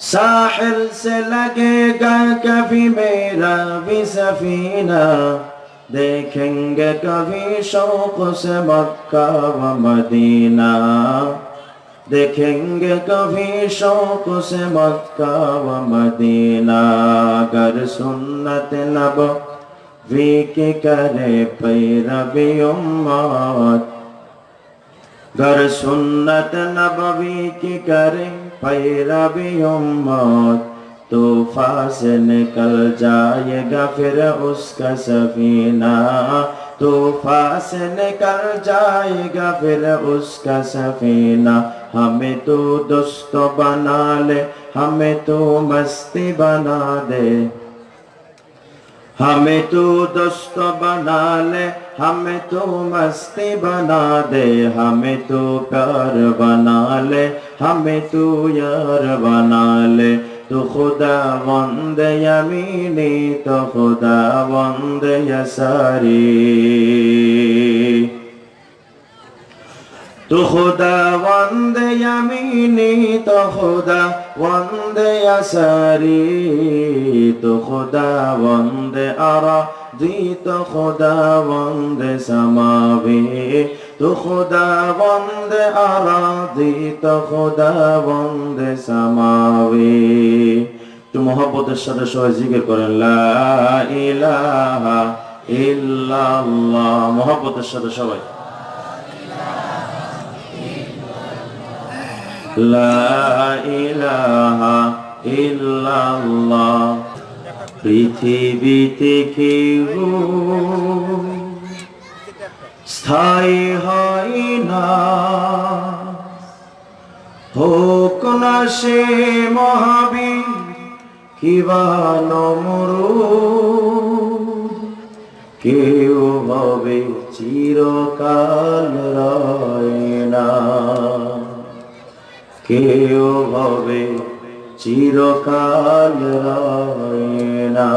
ساحل سے لگے گا کبھی میرا بھی سفینہ۔ دیکھیں گے کبھی شوق سے مکہ و مدینہ۔ دیکھیں گے کبھی شوق سے مکہ و مدینہ۔ اگر سنت نب وی کی کرے پیروی امت۔ گر سنت نبوی کی کرے پیرا بھی امت طوفا سے نکل جائے گا پھر اس کا سفینہ۔ تو سے نکل جائے گا پھر اس کا سفینہ۔ ہمیں تو دوست بنا لے، ہمیں تو مستی بنا دے۔ ہمیں تو دوست بنا لے، ہمیں تو مستی بنا دے۔ ہمیں تو پیار بنا لے ہمیں تو یار بنا لے تو خدا بند یمینی تو خدا بند یساری تو خدا بند یمینی تو خدا بند یساری تو خدا بند ارا جی تو خدا بند سماوی تو خدا وند ارادی تو خدا وند سماوی তো মহব্বতের সাথে সবাই জিকির করেন লা ইলাহা ইল্লাল্লাহ মহব্বতের সাথে সবাই লা ইলাহা ইল্লাল্লাহ পৃথিবীতে কেউ স্থায়ী হয় না। হোক না সে মহাবীর কিবা নমরু কেউ হবে চিরকাল রয় না। কেউ হবে চিরকাল রয় না।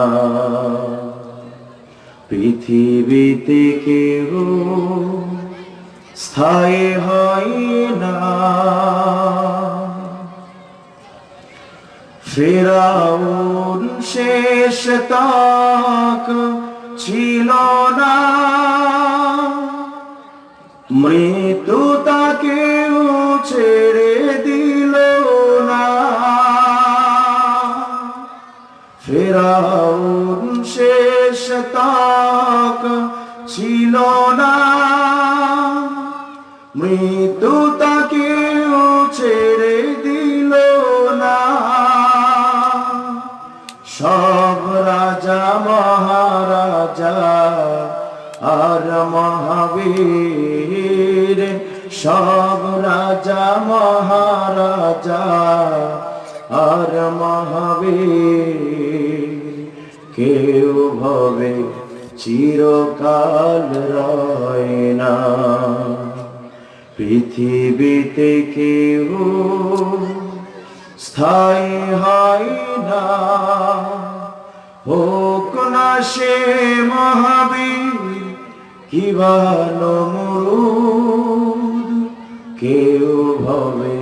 পৃথিবীতে কেউ স্থায়ী হয় না। ফেরাউন শেষ তাক ছিল না। মৃত্যু মৃত্যু তাকেও ছেড়ে দিল না। সব রাজা, মহারাজা আর মহাবীর, সব রাজা, মহারাজা আর মহাবীর। কেউ ভবে চিরকাল রয় না। পৃথিবীতে কেউ স্থায়ী হয় না। হোক না সে মহাবীর কিবা নমরুদ কেউ ভবে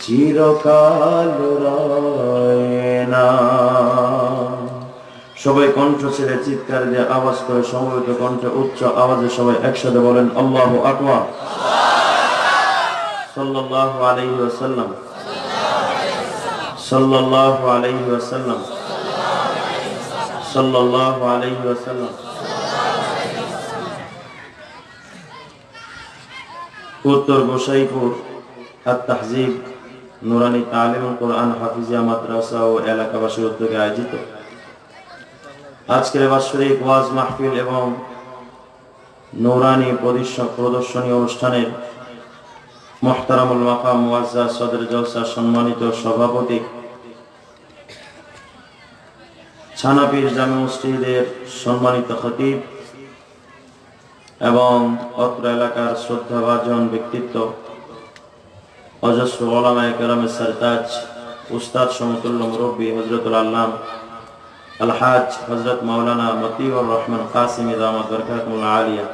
চিরকাল সবাই কণ্ঠ ছেড়ে চিৎকার দিয়ে আওয়াজ করে সমবেত কণ্ঠে উচ্চ আওয়াজে সবাই একসাথে বলেন, আল্লাহ আকবার। উত্তর গোসাইপুর আর তাহজিব নুরানি তালিম কোরআন, হাফিজিয়া মাদ্রাসা ও এলাকাবাসীর উদ্যোগে আয়োজিত। আজকের বাৎসরিক ওয়াজ মাহফিল এবং নৌরানি প্রদর্শনী অনুষ্ঠানের মোহতারামুল মাকাম ওয়াজা সদর জলসা সম্মানিত সভাপতি। ছানাপীর জামে মসজিদের সম্মানিত খতিব এবং অত্র এলাকার শ্রদ্ধাভাজন ব্যক্তিত্ব, অজস্র ওলামায় কেরামের সরতাজ, উস্তাদ সমতুল্য মুরব্বী হজরতুল আল্লাম, আলহাজ হজরত মাওলানা মতিউর রহমান কাসিম ইদামত বরকাতুল আলিয়া।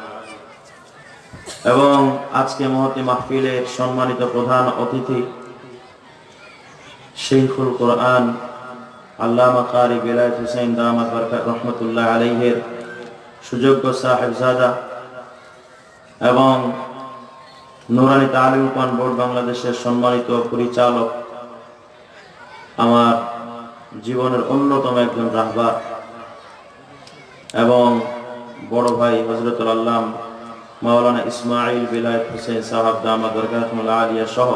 এবং আজকে মহতি মাহফিলের সম্মানিত প্রধান অতিথি শেখুল কোরআন হুসেন রহমতুল্লাহ আলাইহের সুযোগ্য সাহেবজাদা এবং নুরানি বোর্ড বাংলাদেশের সম্মানিত পরিচালক, আমার জীবনের অন্যতম একজন রাহবার এবং বড় ভাই হজরতুল আল্লাম মাওলানা ইসমাইল বিলায়ত হোসেন সাহাব দামাদ বরকাতমুল্লাহ আলিয়া সহ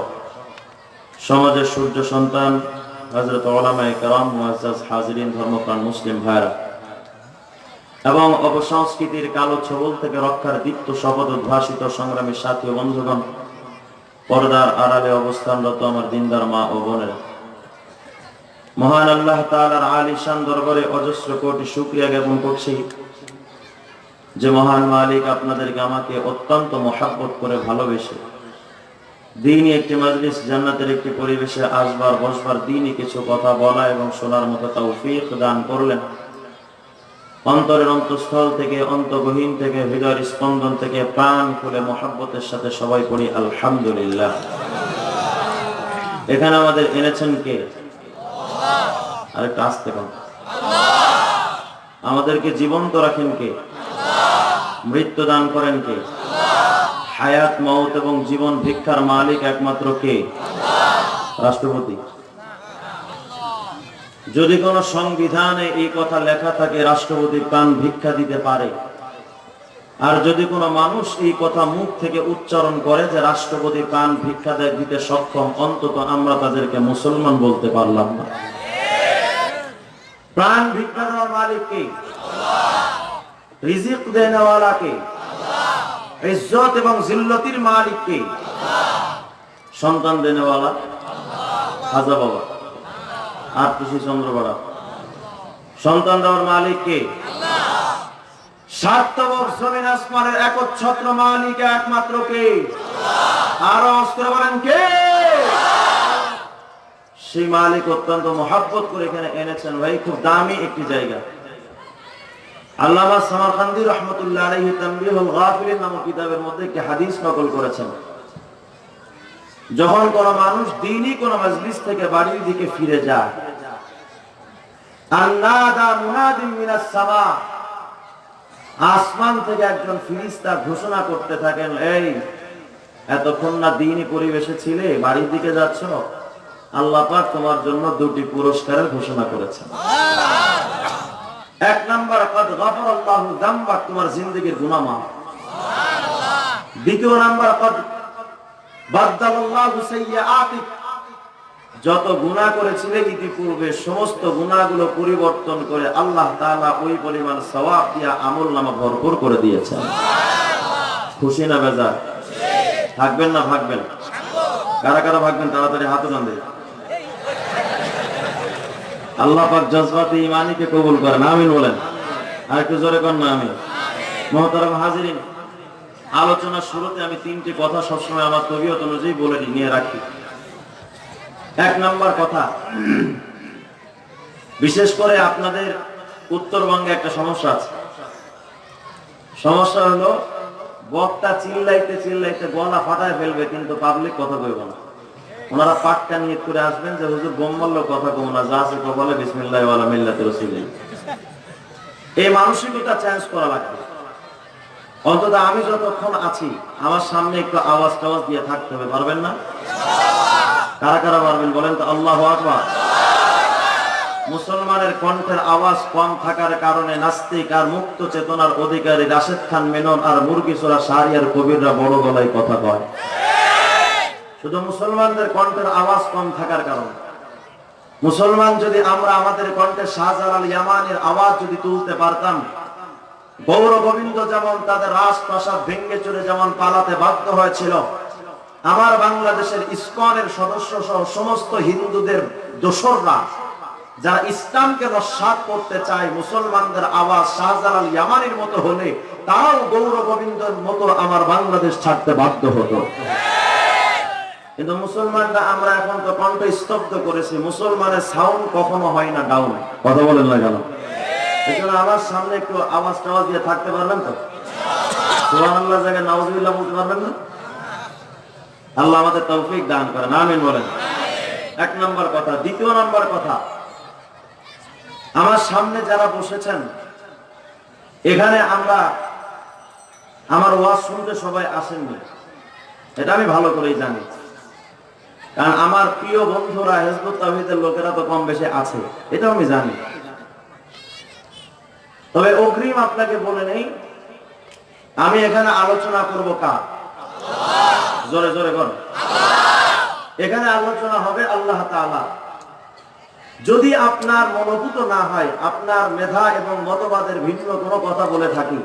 সমাজের সূর্য সন্তান হজরত ওলামায় কারাম মুআজ্জাজ হাজিরিন, ধর্মপ্রাণ মুসলিম ভাইরা এবং অপসংস্কৃতির কালো ছবল থেকে রক্ষার দীপ্ত শপথ উদ্ভাসিত সংগ্রামী সাথী বন্ধুগণ, পর্দার আড়ালে অবস্থানরত আমার দিনদার মা ও বোনেরা। মহান আল্লাহ তাআলার আলিশান দরবারে অজস্র কোটি শুকরিয়া জ্ঞাপন করছি। যে মহান মালিক আপনাদেরকে আমাকে অত্যন্ত মহাব্বত করে ভালোবেসে দিনই একটি মাজলিস জান্নাতের একটি পরিবেশে আসবার বসবার দিনই কিছু কথা বলা এবং শোনার মতো তাও তৌফিক দান করলেন। অন্তরের অন্তঃস্থল থেকে অন্তগহীন থেকে হৃদয়ের স্পন্দন থেকে প্রাণ খুলে মহাব্বতের সাথে সবাই পড়ি আলহামদুলিল্লাহ। এখানে আমাদের এনেছেন কে? আরেকটা আসতে কম আমাদেরকে জীবন্ত রাখেন কে? মৃত্যু দান করেন কে? হায়াত মৌত এবং জীবন ভিক্ষার মালিক একমাত্র কে? রাষ্ট্রপতি। যদি কোন সংবিধানে এই কথা লেখা থাকে রাষ্ট্রপতি প্রাণ ভিক্ষা দিতে পারে। আর যদি কোনো মানুষ এই কথা মুখ থেকে উচ্চারণ করে যে রাষ্ট্রপতি প্রাণ ভিক্ষা দিতে সক্ষম, অন্তত আমরা তাদেরকে মুসলমান বলতে পারলাম না। প্রাণ ভিক্ষা দেওয়ার মালিক কে? রিজিক দেনেওয়ালা কে ইজ্জত এবং জিল্লতির মালিক কে সন্তান দেনেওয়ালা হাজা বাবা আটটুসি চন্দ্রপাড়া। সন্তান দেওয়ার মালিক কে সার্থবক জমিন আসমানের একচ্ছত্র মালিক একমাত্র কে? আরও অস্ত্র বলেন কে? সেই মালিক অত্যন্ত মহাব্বত করে এখানে এনেছেন। ভাই খুব দামি একটি জায়গা। আল্লামা সামারকান্দি রহমতুল্লাহ নামক কিতাবের মধ্যে একটি হাদিস নকল করেছেন। যখন কোন মানুষ দিনই কোন মজলিস থেকে বাড়ির দিকে ফিরে যায় আসমান থেকে একজন ফিরিস্তা ঘোষণা করতে থাকেন, এই, এতক্ষণ না দিনই পরিবেশে ছিলে, বাড়ির দিকে যাচ্ছ? আল্লাহ তোমার জন্য দুটি পুরস্কারের ঘোষণা করেছেন। এক নাম্বার, কদ গফর আল্লাহু যামবাক তোমার জিন্দেগীর গুনাহ মাফ দ্বিতীয় নাম্বার, কদ যত গুনাহ করেছিলে ইতিপূর্বে, সমস্ত গুনাহগুলো পরিবর্তন করে আল্লাহ ওই পরিমাণ সওয়াব দিয়া আমলনামা ভরপুর করে দিয়েছেন। খুশি না বেজার? থাকবেন না ভাগবেন কারা কারা ভাগবেন, তাড়াতাড়ি হাত উঠান দেয় আল্লাহ পাক জজবাতে ইমানিকে কবুল করেন, আমিন বলেন। আর একটু জোরে কর না আমি মহতারাম হাজিরিন আলোচনার শুরুতে আমি তিনটি কথা সবসময় আমার তবিয়ত অনুযায়ী বলে নিয়ে রাখি। এক নাম্বার কথা, বিশেষ করে আপনাদের উত্তরবঙ্গে একটা সমস্যা আছে। সমস্যা হলো বক্তা চিল্লাইতে চিল্লাইতে গলা ফাটায় ফেলবে, কিন্তু পাবলিক কথা কইব না। ওনারা পাক্কা নিয়ত করে আসবেন যে, হুজুর বোম্বাল্য কথা কম না, যা আছে কপালে বিসমিল্লাহ ওয়ালা মিল্লাতে রসিলাই এই মানসিকতা চেঞ্জ করা লাগবে। অন্তত আমি যতক্ষণ আছি, আমার সামনে একটু আওয়াজ টাওয়াজ দিয়ে থাকতে হবে, পারবেন না? কারা কারা পারবেন বলেন তো? আল্লাহ আকবার। মুসলমানের কণ্ঠের আওয়াজ কম থাকার কারণে নাস্তিক আর মুক্ত চেতনার অধিকারী রাশেদ খান মেনন আর মুরগি চোরা শাহরিয়ার কবিররা বড় গলায় কথা কয়। শুধু মুসলমানদের কণ্ঠের আওয়াজ কম থাকার কারণে। মুসলমান যদি আমরা আমাদের কণ্ঠে শাহজালাল ইয়ামানের আওয়াজ যদি তুলতে পারতাম, গৌর গোবিন্দ যেমন তাদের রাজপ্রাসাদ ভেঙ্গে চলে যেমন পালাতে বাধ্য হয়েছিল, আমার বাংলাদেশের ইসকনের সদস্য সহ সমস্ত হিন্দুদের দোসররা, যারা ইসলামকে নস্বাত করতে চায় মুসলমানদের আওয়াজ শাহজালাল ইয়ামানির মতো হলে তারাও গৌর গোবিন্দের মতো আমার বাংলাদেশ ছাড়তে বাধ্য হতো। কিন্তু মুসলমানরা আমরা এখন তো কণ্ঠ স্তব্ধ করেছি, মুসলমানের সাউন্ড কখনো হয় না ডাউন কথা বলেন না কেন? আমার সামনে একটু আওয়াজ টাওয়াজ দিয়ে থাকতে পারবেন তো? এক নম্বর কথা, দ্বিতীয় নম্বর কথা, আমার সামনে যারা বসেছেন, এখানে আমরা আমার ওয়াজ শুনতে সবাই আসেননি। এটা আমি ভালো করেই জানি। কারণ আমার প্রিয় বন্ধুরা, হেজবুত তাহিদের লোকেরা তো কম বেশি আছে, এটাও আমি জানি। তবে অগ্রিম আপনাকে বলে নেই, আমি এখানে আলোচনা করব কার? জোরে জোরে কর এখানে আলোচনা হবে আল্লাহ যদি আপনার মনোভূত না হয়, আপনার মেধা এবং মতবাদের ভিন্ন কোনো কথা বলে থাকি,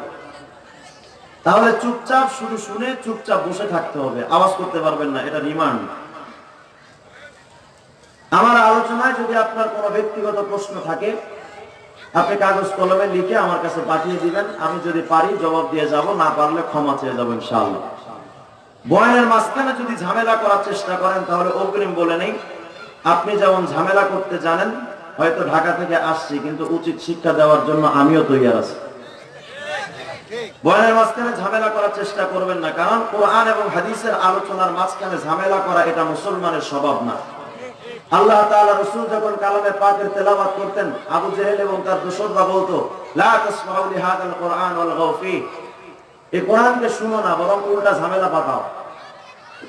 তাহলে চুপচাপ শুধু শুনে চুপচাপ বসে থাকতে হবে, আওয়াজ করতে পারবেন না, এটা রিমান্ড আমার আলোচনায় যদি আপনার কোনো ব্যক্তিগত প্রশ্ন থাকে, আপনি কাগজ কলমে লিখে আমার কাছে পাঠিয়ে দিবেন। আমি যদি পারি, জবাব দিয়ে যাব, না পারলে ক্ষমা চেয়ে যাব ইনশাআল্লাহ। বয়ানের মাঝখানে যদি ঝামেলা করার চেষ্টা করেন, তাহলে অগ্রিম বলে নেই। আপনি যেমন ঝামেলা করতে জানেন, হয়তো ঢাকা থেকে আসছি, কিন্তু উচিত শিক্ষা দেওয়ার জন্য আমিও তৈরি আছি। বয়ানের মাঝখানে ঝামেলা করার চেষ্টা করবেন না, কারণ কোরআন এবং হাদিসের আলোচনার মাঝখানে ঝামেলা করা এটা মুসলমানের স্বভাব না। আল্লাহ তাআলা রাসূল যখন কালামে পাকের তেলাওয়াত করতেন, আবু জেহেল এবং তার দোসররা বলতো, লা তাসমাউ লিহাদাল কোরআন ওয়াল গাউফি এই কোরআনকে শুনো না, বরং উল্টা ঝামেলা পাকাও।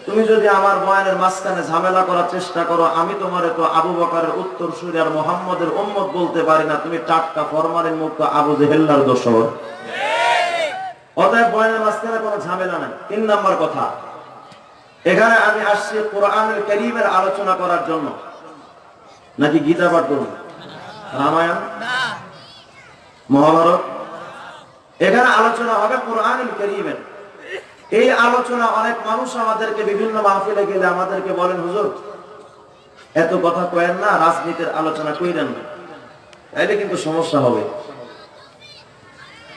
তুমি যদি আমার বয়ানের মাঝখানে ঝামেলা করার চেষ্টা করো, আমি তোমার তো আবু বকরের উত্তর সুরি আর মোহাম্মদের উম্মত বলতে পারি না। তুমি টাটকা ফরমানের মুক্ত আবু জেহেল্লার দোসর। অতএব বয়ানের মাঝখানে কোনো ঝামেলা নাই। তিন নম্বর কথা, এখানে আমি আসছি কোরআনের করিমের আলোচনা করার জন্য। নাকি গীতা পাঠ করুন রামায়ণ? মহাভারত? এখানে আলোচনা হবে কোরআনুল করিমের। এই আলোচনা অনেক মানুষ আমাদেরকে বিভিন্ন মাহফিলে গেলে আমাদেরকে বলেন হুজুর এত কথা কয়েন না রাজনীতির আলোচনা কইরেন না। তাইলে কিন্তু সমস্যা হবে।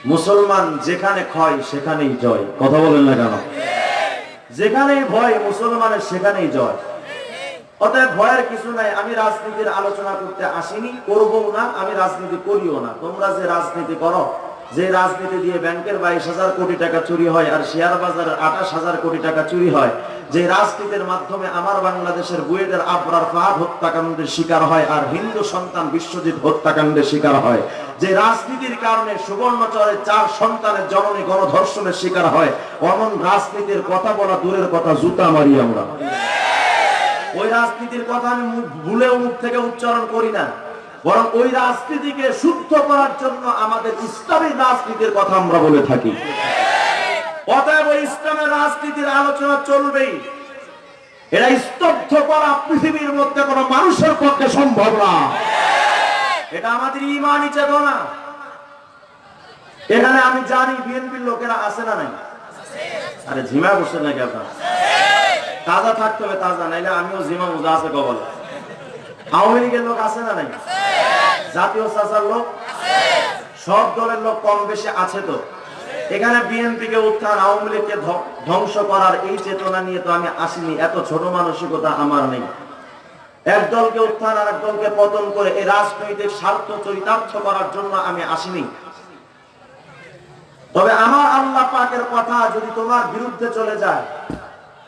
মুসলমান যেখানে ক্ষয় সেখানেই জয়। কথা বলেন না কেন? যেখানেই ভয় মুসলমানের সেখানেই জয়। অতএব ভয়ের কিছু নাই, আমি রাজনীতির আলোচনা করতে আসিনি করব না, আমি রাজনীতি করিও না। তোমরা যে রাজনীতি করো, যে রাজনীতি দিয়ে ব্যাংকের বাইশ হাজার কোটি টাকা চুরি হয় আর শেয়ার বাজারের আঠাশ হাজার কোটি টাকা চুরি হয়, যে রাজনীতির মাধ্যমে আমার বাংলাদেশের বুয়েটের আবরার ফাহাদ হত্যাকাণ্ডের শিকার হয় আর হিন্দু সন্তান বিশ্বজিৎ হত্যাকাণ্ডের শিকার হয়, যে রাজনীতির কারণে সুবর্ণচরের চার সন্তানের জননী গণধর্ষণের শিকার হয়, অমন রাজনীতির কথা বলা দূরের কথা, জুতা মারি আমরা। ওই রাজনীতির কথা আমি ভুলেও মুখ থেকে উচ্চারণ করি না। বরং ওই রাজনীতিকে শুদ্ধ করার জন্য আমাদের ইসলামী রাজনীতির কথা আমরা বলে থাকি। অতএব ওই ইসলামের রাজনীতির আলোচনা চলবেই। এটা স্তব্ধ করা পৃথিবীর মধ্যে কোনো মানুষের পক্ষে সম্ভব না। এটা আমাদের ইমানই চেতনা। এখানে আমি জানি বিএনপির লোকেরা আছে না নাই। আরে ঝিমা বসে নাকি আপনার? তাজা থাকতে হবে, তাজা, নাইলে আমিও জিমা মুজা আছে কবল আওয়ামী লীগের লোক আছে না নাই? জাতীয় চাচার লোক? সব দলের লোক কম বেশি আছে তো। এখানে বিএনপি কে উত্থান, আওয়ামী লীগকে ধ্ব- ধ্বংস করার এই চেতনা নিয়ে তো আমি আসিনি। এত ছোট মানসিকতা আমার নেই। এক দলকে উত্থান আর এক দলকে পতন করে এই রাজনৈতিক স্বার্থ চরিতার্থ করার জন্য আমি আসিনি। তবে আমার আল্লাহ পাকের কথা যদি তোমার বিরুদ্ধে চলে যায়,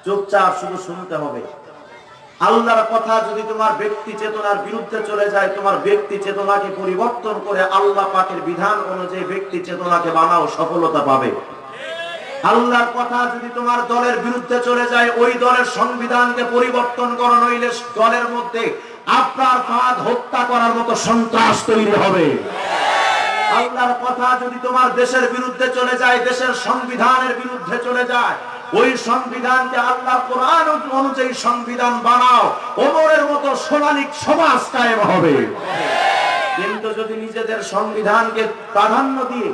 চুপচাপ শুধু শুনতে হবে। আল্লাহর কথা যদি তোমার ব্যক্তি চেতনার বিরুদ্ধে চলে যায়, তোমার ব্যক্তি চেতনাকে পরিবর্তন করে আল্লাহ পাকের বিধান অনুযায়ী ব্যক্তি চেতনাকে বানাও, সফলতা পাবে। আল্লাহর কথা যদি তোমার দলের বিরুদ্ধে চলে যায়, ওই দলের সংবিধানকে পরিবর্তন করো, নইলে দলের মধ্যে আপনার ফাঁদ হত্যা করার মতো সন্ত্রাস তৈরি হবে। আল্লাহর কথা যদি তোমার দেশের বিরুদ্ধে চলে যায়, দেশের সংবিধানের বিরুদ্ধে চলে যায়, ওই সংবিধানকে আল্লাহ কোরআন অনুযায়ী সংবিধান বানাও, ওমরের মতো সোনালিক সমাজ কায়েম হবে। কিন্তু যদি নিজেদের সংবিধানকে প্রাধান্য দিয়ে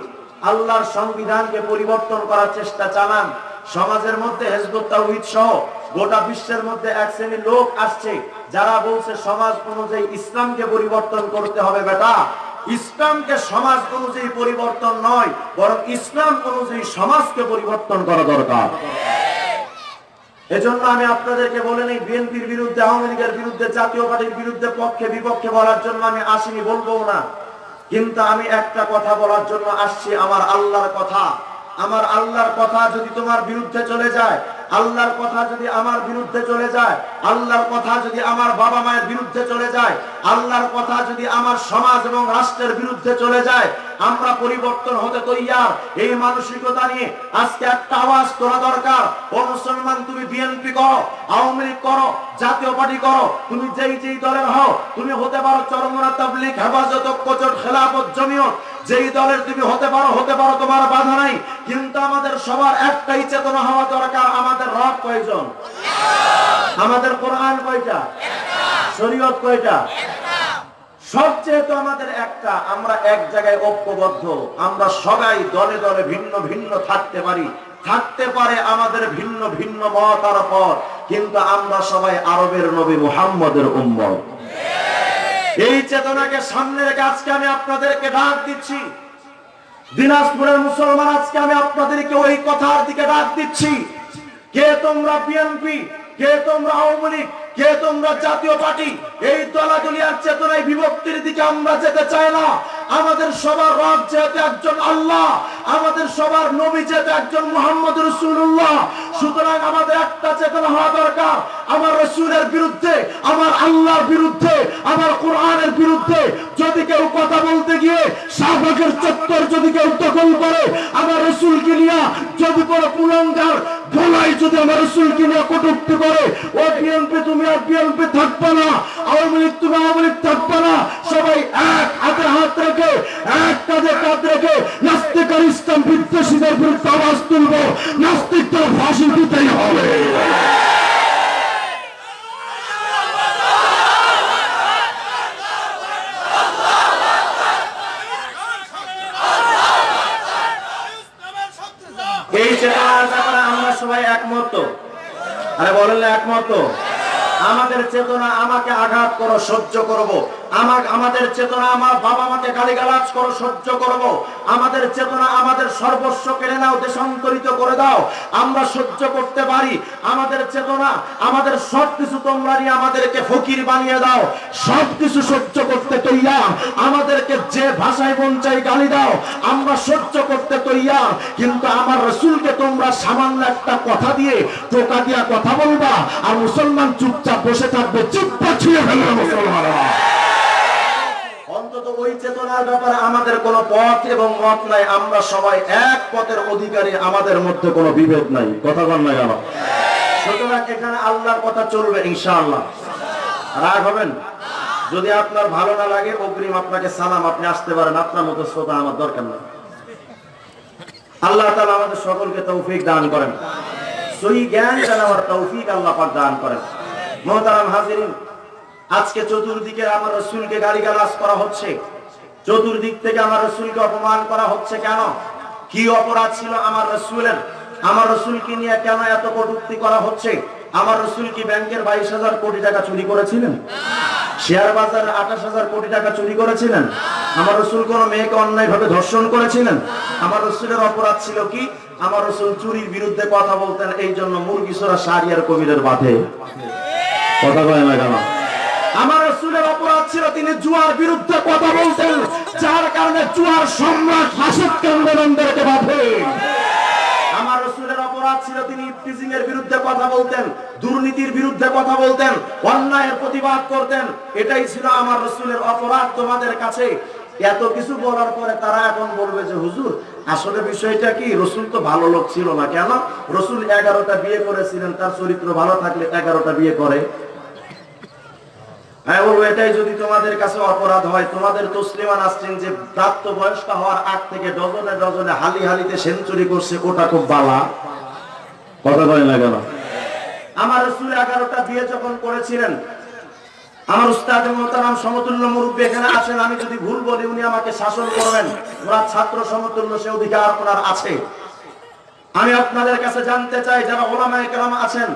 আল্লাহর সংবিধানকে পরিবর্তন করার চেষ্টা চালান, সমাজের মধ্যে হেজবুত তাওহীদ সহ গোটা বিশ্বের মধ্যে এক শ্রেণির লোক আসছে, যারা বলছে সমাজ অনুযায়ী ইসলামকে পরিবর্তন করতে হবে, বেটা। ইসলামকে সমাজ অনুযায়ী পরিবর্তন নয়, বরং ইসলাম অনুযায়ী সমাজকে পরিবর্তন করা দরকার। এজন্য আমি আপনাদেরকে বলে নেই, বিএনপির বিরুদ্ধে, আওয়ামী লীগের বিরুদ্ধে, জাতীয় পার্টির বিরুদ্ধে পক্ষে, বিপক্ষে বলার জন্য আমি আসিনি, বলব না। কিন্তু আমি একটা কথা বলার জন্য আসছি, আমার আল্লাহর কথা। আমার আল্লাহর কথা যদি তোমার বিরুদ্ধে চলে যায় আল্লাহর কথা যদি আমার বিরুদ্ধে চলে যায়, আল্লাহর কথা যদি আমার বাবা মায়ের বিরুদ্ধে চলে যায়, আল্লাহর কথা যদি আমার সমাজ এবং রাষ্ট্রের বিরুদ্ধে চলে যায়, আমরা পরিবর্তন হতে তৈয়ার। এই মানসিকতা নিয়ে আজকে একটা আওয়াজ তোলা দরকার। ও মুসলমান, তুমি বিএনপি করো, আওয়ামী লীগ করো, জাতীয় পার্টি করো, তুমি যেই যেই দলের হও, তুমি হতে পারো চরমরা তাবলিগ, হেফাজত, কোচট, খেলাফত, জমিয়ত। যেই দলের তুমি হতে পারো হতে পারো, তোমার বাধা নাই। কিন্তু আমাদের সবার একটাই চেতনা হওয়া দরকার, আমাদের রব কয়জন? আমাদের কোরআন কয়টা? শরীয়ত কয়টা? সবচেয়ে তো আমাদের একটা, আমরা এক জায়গায় ঐক্যবদ্ধ। আমরা সবাই দলে দলে ভিন্ন ভিন্ন থাকতে পারি। থাকতে পারে আমাদের ভিন্ন ভিন্ন মতার পর কিন্তু আমরা সবাই আরবের নবী মুহাম্মদের উম্মত। এই চেতনাকে সামনে রেখে আজকে আমি আপনাদেরকে ডাক দিচ্ছি। দিনাজপুরের মুসলমান আজকে আমি আপনাদেরকে ওই কথার দিকে ডাক দিচ্ছি। কে তোমরা বিএনপি কে তোমরা আওয়ামী লীগ? কে তোমরা জাতীয় পার্টি? এই দলাদলিয়ার চেতনায় বিভক্তির দিকে আমরা যেতে চাই না। আমাদের সবার রব যেহেতু একজন আল্লাহ, আমাদের সবার নবী যেহেতু একজন মোহাম্মদ রসুল্লাহ সুতরাং আমাদের একটা চেতনা হওয়া দরকার। আমার রসুলের বিরুদ্ধে, আমার আল্লাহর বিরুদ্ধে, আমার কোরআনের বিরুদ্ধে যদি কেউ কথা বলতে গিয়ে শাহবাগের চত্বর যদি কেউ দখল করে, আমার রসুলকে নিয়ে যদি কোনো কুলঙ্গার গলায় যদি আমার রসুলকে নিয়ে কটুক্তি করে, ও বিএনপি তুমি আর বিএনপি থাকবে না, আওয়ামী লীগ তুমি আওয়ামী লীগ থাকবে না, সবাই এক হাতে হাত রেখে, এক কাঁধে কাঁধ রেখে নাস্তিক আর ইসলাম বিদ্বেষীদের বিরুদ্ধে আওয়াজ তুলবো, নাস্তিকদের ফাঁসি দিতেই হবে। এই সবাই একমত আরে বলেন একমত? আমাদের চেতনা আমাকে আঘাত করো, সহ্য করব। আমাকে আমাদের চেতনা আমার বাবা মাকে গালিগালাজ করো, সহ্য করব। আমাদের চেতনা আমাদের সর্বস্ব কেড়ে নাও, দেশান্তরিত করে দাও। আমরা সহ্য করতে পারি। আমাদের চেতনা, আমাদের সবকিছু তোমরা নিয়ে আমাদেরকে ফকির বানিয়ে দাও। সবকিছু সহ্য করতে তৈয়ার। আমাদেরকে যে ভাষায় মন চাই গালি দাও। আমরা সহ্য করতে তৈয়ার। কিন্তু আমার রসুলকে তোমরা সামান্য একটা কথা দিয়ে টোকা দিয়া কথা বলবা। আর মুসলমান চুপচাপ বসে থাকবে, চুপ পাঠিয়ে ফেলবে মুসলমানরা। অন্তত ওই চেতনার ব্যাপারে আমাদের কোনো পথ এবং মত নাই, আমরা সবাই এক পথের অধিকারী, আমাদের মধ্যে কোনো বিভেদ নাই। কথা বল নাই আমার সুতরাং এখানে আল্লাহর কথা চলবে, ইনশাআল্লাহ। রাগ হবেন? যদি আপনার ভালো না লাগে, অগ্রিম আপনাকে সালাম, আপনি আসতে পারেন। আপনার মতো শ্রোতা আমার দরকার নেই। আল্লাহ তাআলা আমাদের সকলকে তৌফিক দান করেন। সহি জ্ঞান জানাবার তৌফিক আল্লাহ পাক দান করেন। মোহতারাম হাজিরিন, আজকে চতুর্দিকে আমার রসুলকে গালিগালাজ করা হচ্ছে। চতুর্দিক থেকে আমার রসুলকে অপমান করা হচ্ছে কেন? কি অপরাধ ছিল আমার রসুলের? আমার রসুলকে নিয়ে কেন এত কটূক্তি করা হচ্ছে? আমার রসুল কি ব্যাংকের বাইশ হাজার কোটি টাকা চুরি করেছিলেন? শেয়ার বাজারে আঠাশ হাজার কোটি টাকা চুরি করেছিলেন? আমার রসুল কোন মেয়েকে অন্যায় ভাবে ধর্ষণ করেছিলেন? আমার রসুলের অপরাধ ছিল কি? আমার রসুল চুরির বিরুদ্ধে কথা বলতেন এই জন্য মুরগিসোরা সারিয়ার কবিরের বাধে। আমার রসুলের অপরাধ ছিল, তিনি জুয়ার বিরুদ্ধে কথা বলতেন, যার কারণে জুয়ার সম্রাট হাসিদ কান্দনন্দরকে বাধে। এটাই আমার রসুলের অপরাধ তোমাদের কাছে। এত কিছু বলার পরে তারা এখন বলবে যে, হুজুর, আসলে বিষয়টা কি? রসুল তো ভালো লোক ছিল না কেন? রসুল এগারোটা বিয়ে করেছিলেন, তার চরিত্র ভালো থাকলে এগারোটা বিয়ে করে। আমি যদি হয়, তোমাদের তসলিমা নাসরিন যে প্রাপ্ত বয়স্ক হওয়ার আগ থেকে ডজনে ডজনে হালি হালিতে সেঞ্চুরি করছে, ওটা খুব বালা। কথা বলে না কেন? আমার রসুল এগারোটা বিয়ে যখন করেছিলেন, আমার সমতুল্য এখানে আমি যদি ভুল বলি, উনি আমাকে শাসন করবেন। ওরা ছাত্র সমতুল্য সে অধিকার আপনার আছে। আমি আপনাদের কাছে জানতে চাই, যারা ওলামায় কেরাম আছেন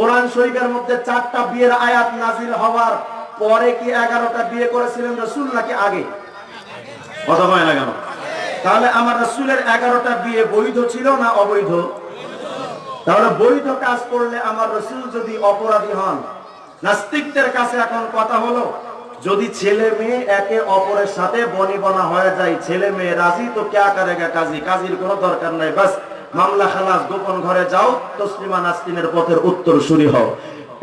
কোরআন শরীফের মধ্যে চারটা বিয়ের আয়াত নাজিল হওয়ার পরে কি এগারোটা বিয়ে করেছিলেন রসুল নাকি আগে? তাহলে আমার রসুলের এগারোটা বিয়ে বৈধ ছিল না অবৈধ? তাহলে বৈধ কাজ করলে আমার রসুল যদি অপরাধী হন, নাস্তিকদের কাছে এখন কথা হলো, যদি ছেলে মেয়ে একে অপরের সাথে বনিবনা হয়ে যায়, ছেলে মেয়ে রাজি, তো করেগা কাজী? কাজীর কোনো দরকার নাই, বাস। মামলা খালাস গোপন ঘরে যাও তসলিমা নাস্তিনের পথের উত্তর সুরি হও।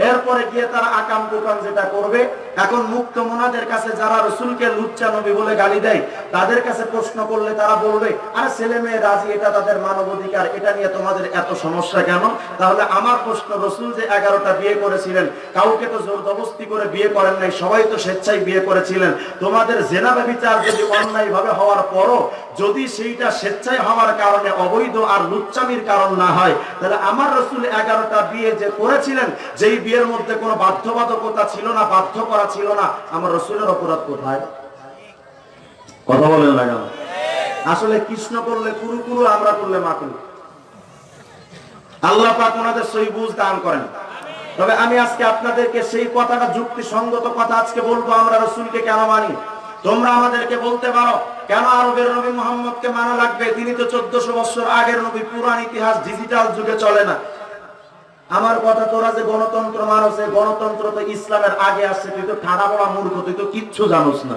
এরপরে গিয়ে তারা আকাম কুকাম যেটা করবে, এখন মুক্ত মোনাদের কাছে যারা রসুলকে লুচ্চা নবী বলে গালি দেয়, তাদের কাছে প্রশ্ন করলে তারা বলবে, আরে ছেলে মেয়ে, রাজি, এটা তাদের মানব অধিকার এটা নিয়ে তোমাদের এত সমস্যা কেন? তাহলে আমার প্রশ্ন, রসুল যে এগারোটা বিয়ে করেছিলেন, কাউকে তো জোরদবস্তি করে বিয়ে করেন নাই, সবাই তো স্বেচ্ছায় বিয়ে করেছিলেন। তোমাদের জেনাবে বিচার যদি অন্যায় ভাবে হওয়ার পরও, যদি সেইটা স্বেচ্ছায় হওয়ার কারণে অবৈধ আর লুচ্চামির কারণ না হয়, তাহলে আমার রসুল এগারোটা বিয়ে যে করেছিলেন, যেই বিয়ের মধ্যে কোনো বাধ্যবাধকতা ছিল না, বাধ্য করা ছিল না। আমার রসুলের অপরাধ কোথায়? কথা বলেন না কেন? আসলে কৃষ্ণ করলে কুরু কুরু, আমরা করলে মাকুল আল্লাহ পাক ওনাদের সই বুঝ দান করেন। তবে আমি আজকে আপনাদেরকে সেই কথাটা যুক্তিসঙ্গত কথা আজকে বলব, আমরা রসুলকে কেন মানি? তোমরা আমাদেরকে বলতে পারো, কেন আরবের নবী মোহাম্মদকে মানা লাগবে? তিনি তো চোদ্দশো বছর আগের নবী পুরান ইতিহাস, ডিজিটাল যুগে চলে না। আমার কথা তোরা যে গণতন্ত্র এই গণতন্ত্র তো ইসলামের আগে আসছে, তুই তো পড়া মূর্খ, তুই তো কিচ্ছু জানোস না।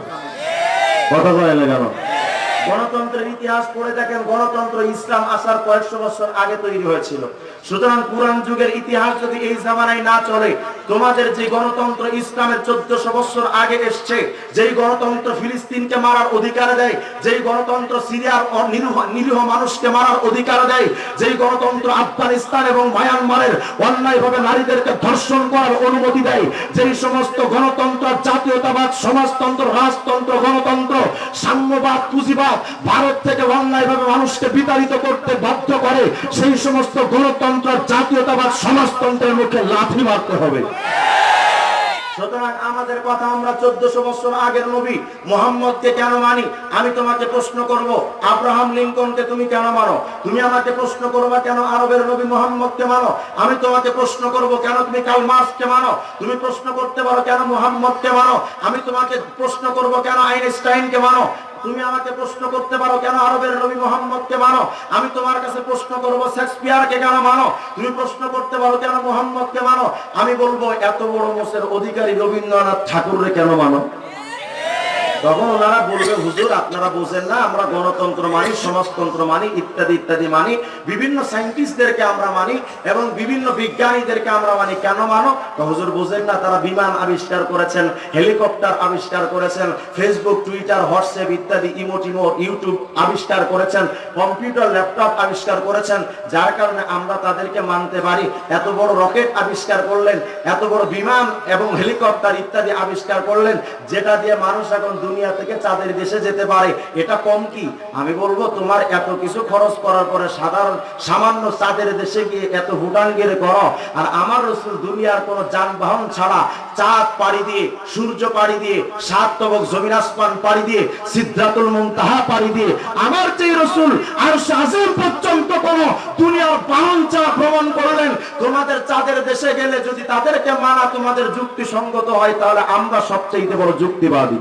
কথা বলে কেন? গণতন্ত্রের ইতিহাস পড়ে দেখেন, গণতন্ত্র ইসলাম আসার কয়েকশো বছর আগে তৈরি হয়েছিল। সুতরাং পুরান যুগের ইতিহাস যদি এই জামানায় না চলে, তোমাদের যে গণতন্ত্র ইসলামের চোদ্দশো বছর আগে এসছে, যেই গণতন্ত্র ফিলিস্তিনকে মারার অধিকার দেয়, যেই গণতন্ত্র সিরিয়ার নিরীহ মানুষকে মারার অধিকার দেয়, যেই গণতন্ত্র আফগানিস্তান এবং মায়ানমারের অন্যায়ভাবে নারীদেরকে ধর্ষণ করার অনুমতি দেয়, যেই সমস্ত গণতন্ত্র, জাতীয়তাবাদ, সমাজতন্ত্র, রাজতন্ত্র, গণতন্ত্র, সাম্যবাদ, পুঁজিবাদ ভারত থেকে অন্যায়ভাবে মানুষকে বিতাড়িত করতে বাধ্য করে, সেই সমস্ত গণতন্ত্র, জাতীয়তাবাদ, সমাজতন্ত্রের মুখে লাথি মারতে হবে। আমাদের আমি তোমাকে প্রশ্ন করব কেন তুমি কাল মার্কসকে মানো? তুমি প্রশ্ন করতে পারো কেন মোহাম্মদকে মানো? আমি তোমাকে প্রশ্ন করব কেন আইনস্টাইনকে মানো? তুমি আমাকে প্রশ্ন করতে পারো কেন আরবের নবী মোহাম্মদকে মানো? আমি তোমার কাছে প্রশ্ন করব, শেক্সপিয়ারকে কেন মানো? তুমি প্রশ্ন করতে পারো কেন মোহাম্মদকে মানো? আমি বলব, এত বড় মোষের অধিকারী রবীন্দ্রনাথ ঠাকুররে কেন মানো? তখন ওনারা বলবে, হুজুর, আপনারা বোঝেন না, আমরা গণতন্ত্র মানি, সমাজতন্ত্র মানি, ইত্যাদি ইত্যাদি মানি, বিভিন্ন সায়েন্টিস্টদেরকে আমরা মানি এবং বিভিন্ন বিজ্ঞানীদেরকে আমরা মানি। কেন মানো? হুজুর বোঝেন না, তারা বিমান আবিষ্কার করেছেন, হেলিকপ্টার আবিষ্কার করেছেন ফেসবুক টুইটার হোয়াটসঅ্যাপ ইত্যাদি, ইমোটিমো ইউটিউব আবিষ্কার করেছেন, কম্পিউটার, ল্যাপটপ আবিষ্কার করেছেন। যার কারণে আমরা তাদেরকে মানতে পারি। এত বড় রকেট আবিষ্কার করলেন, এত বড় বিমান এবং হেলিকপ্টার ইত্যাদি আবিষ্কার করলেন, যেটা দিয়ে মানুষ এখন দুনিয়া থেকে চাঁদের দেশে যেতে পারে। এটা কম কি? আমি বলব, তোমার এত কিছু খরচ করার পরে সাধারণ, সামান্য চাঁদের দেশে গিয়ে এত গিয়ে করো আর আমার রসুল দুনিয়ার কোন যানবাহন ছাড়া চাঁদ পাড়ি দিয়ে, সূর্য পাড়ি দিয়ে, সাত তবক জমিন আসমান পাড়ি দিয়ে সিদ্ধাতুল মুনতাহা পাড়ি দিয়ে, আমার যে রসুল আর শাসন পর্যন্ত কোন দুনিয়ার বাহন ছাড়া ভ্রমণ করলেন, তোমাদের চাঁদের দেশে গেলে যদি তাদেরকে মানা তোমাদের যুক্তিসঙ্গত হয়, তাহলে আমরা সবচেয়ে বড় যুক্তিবাদী।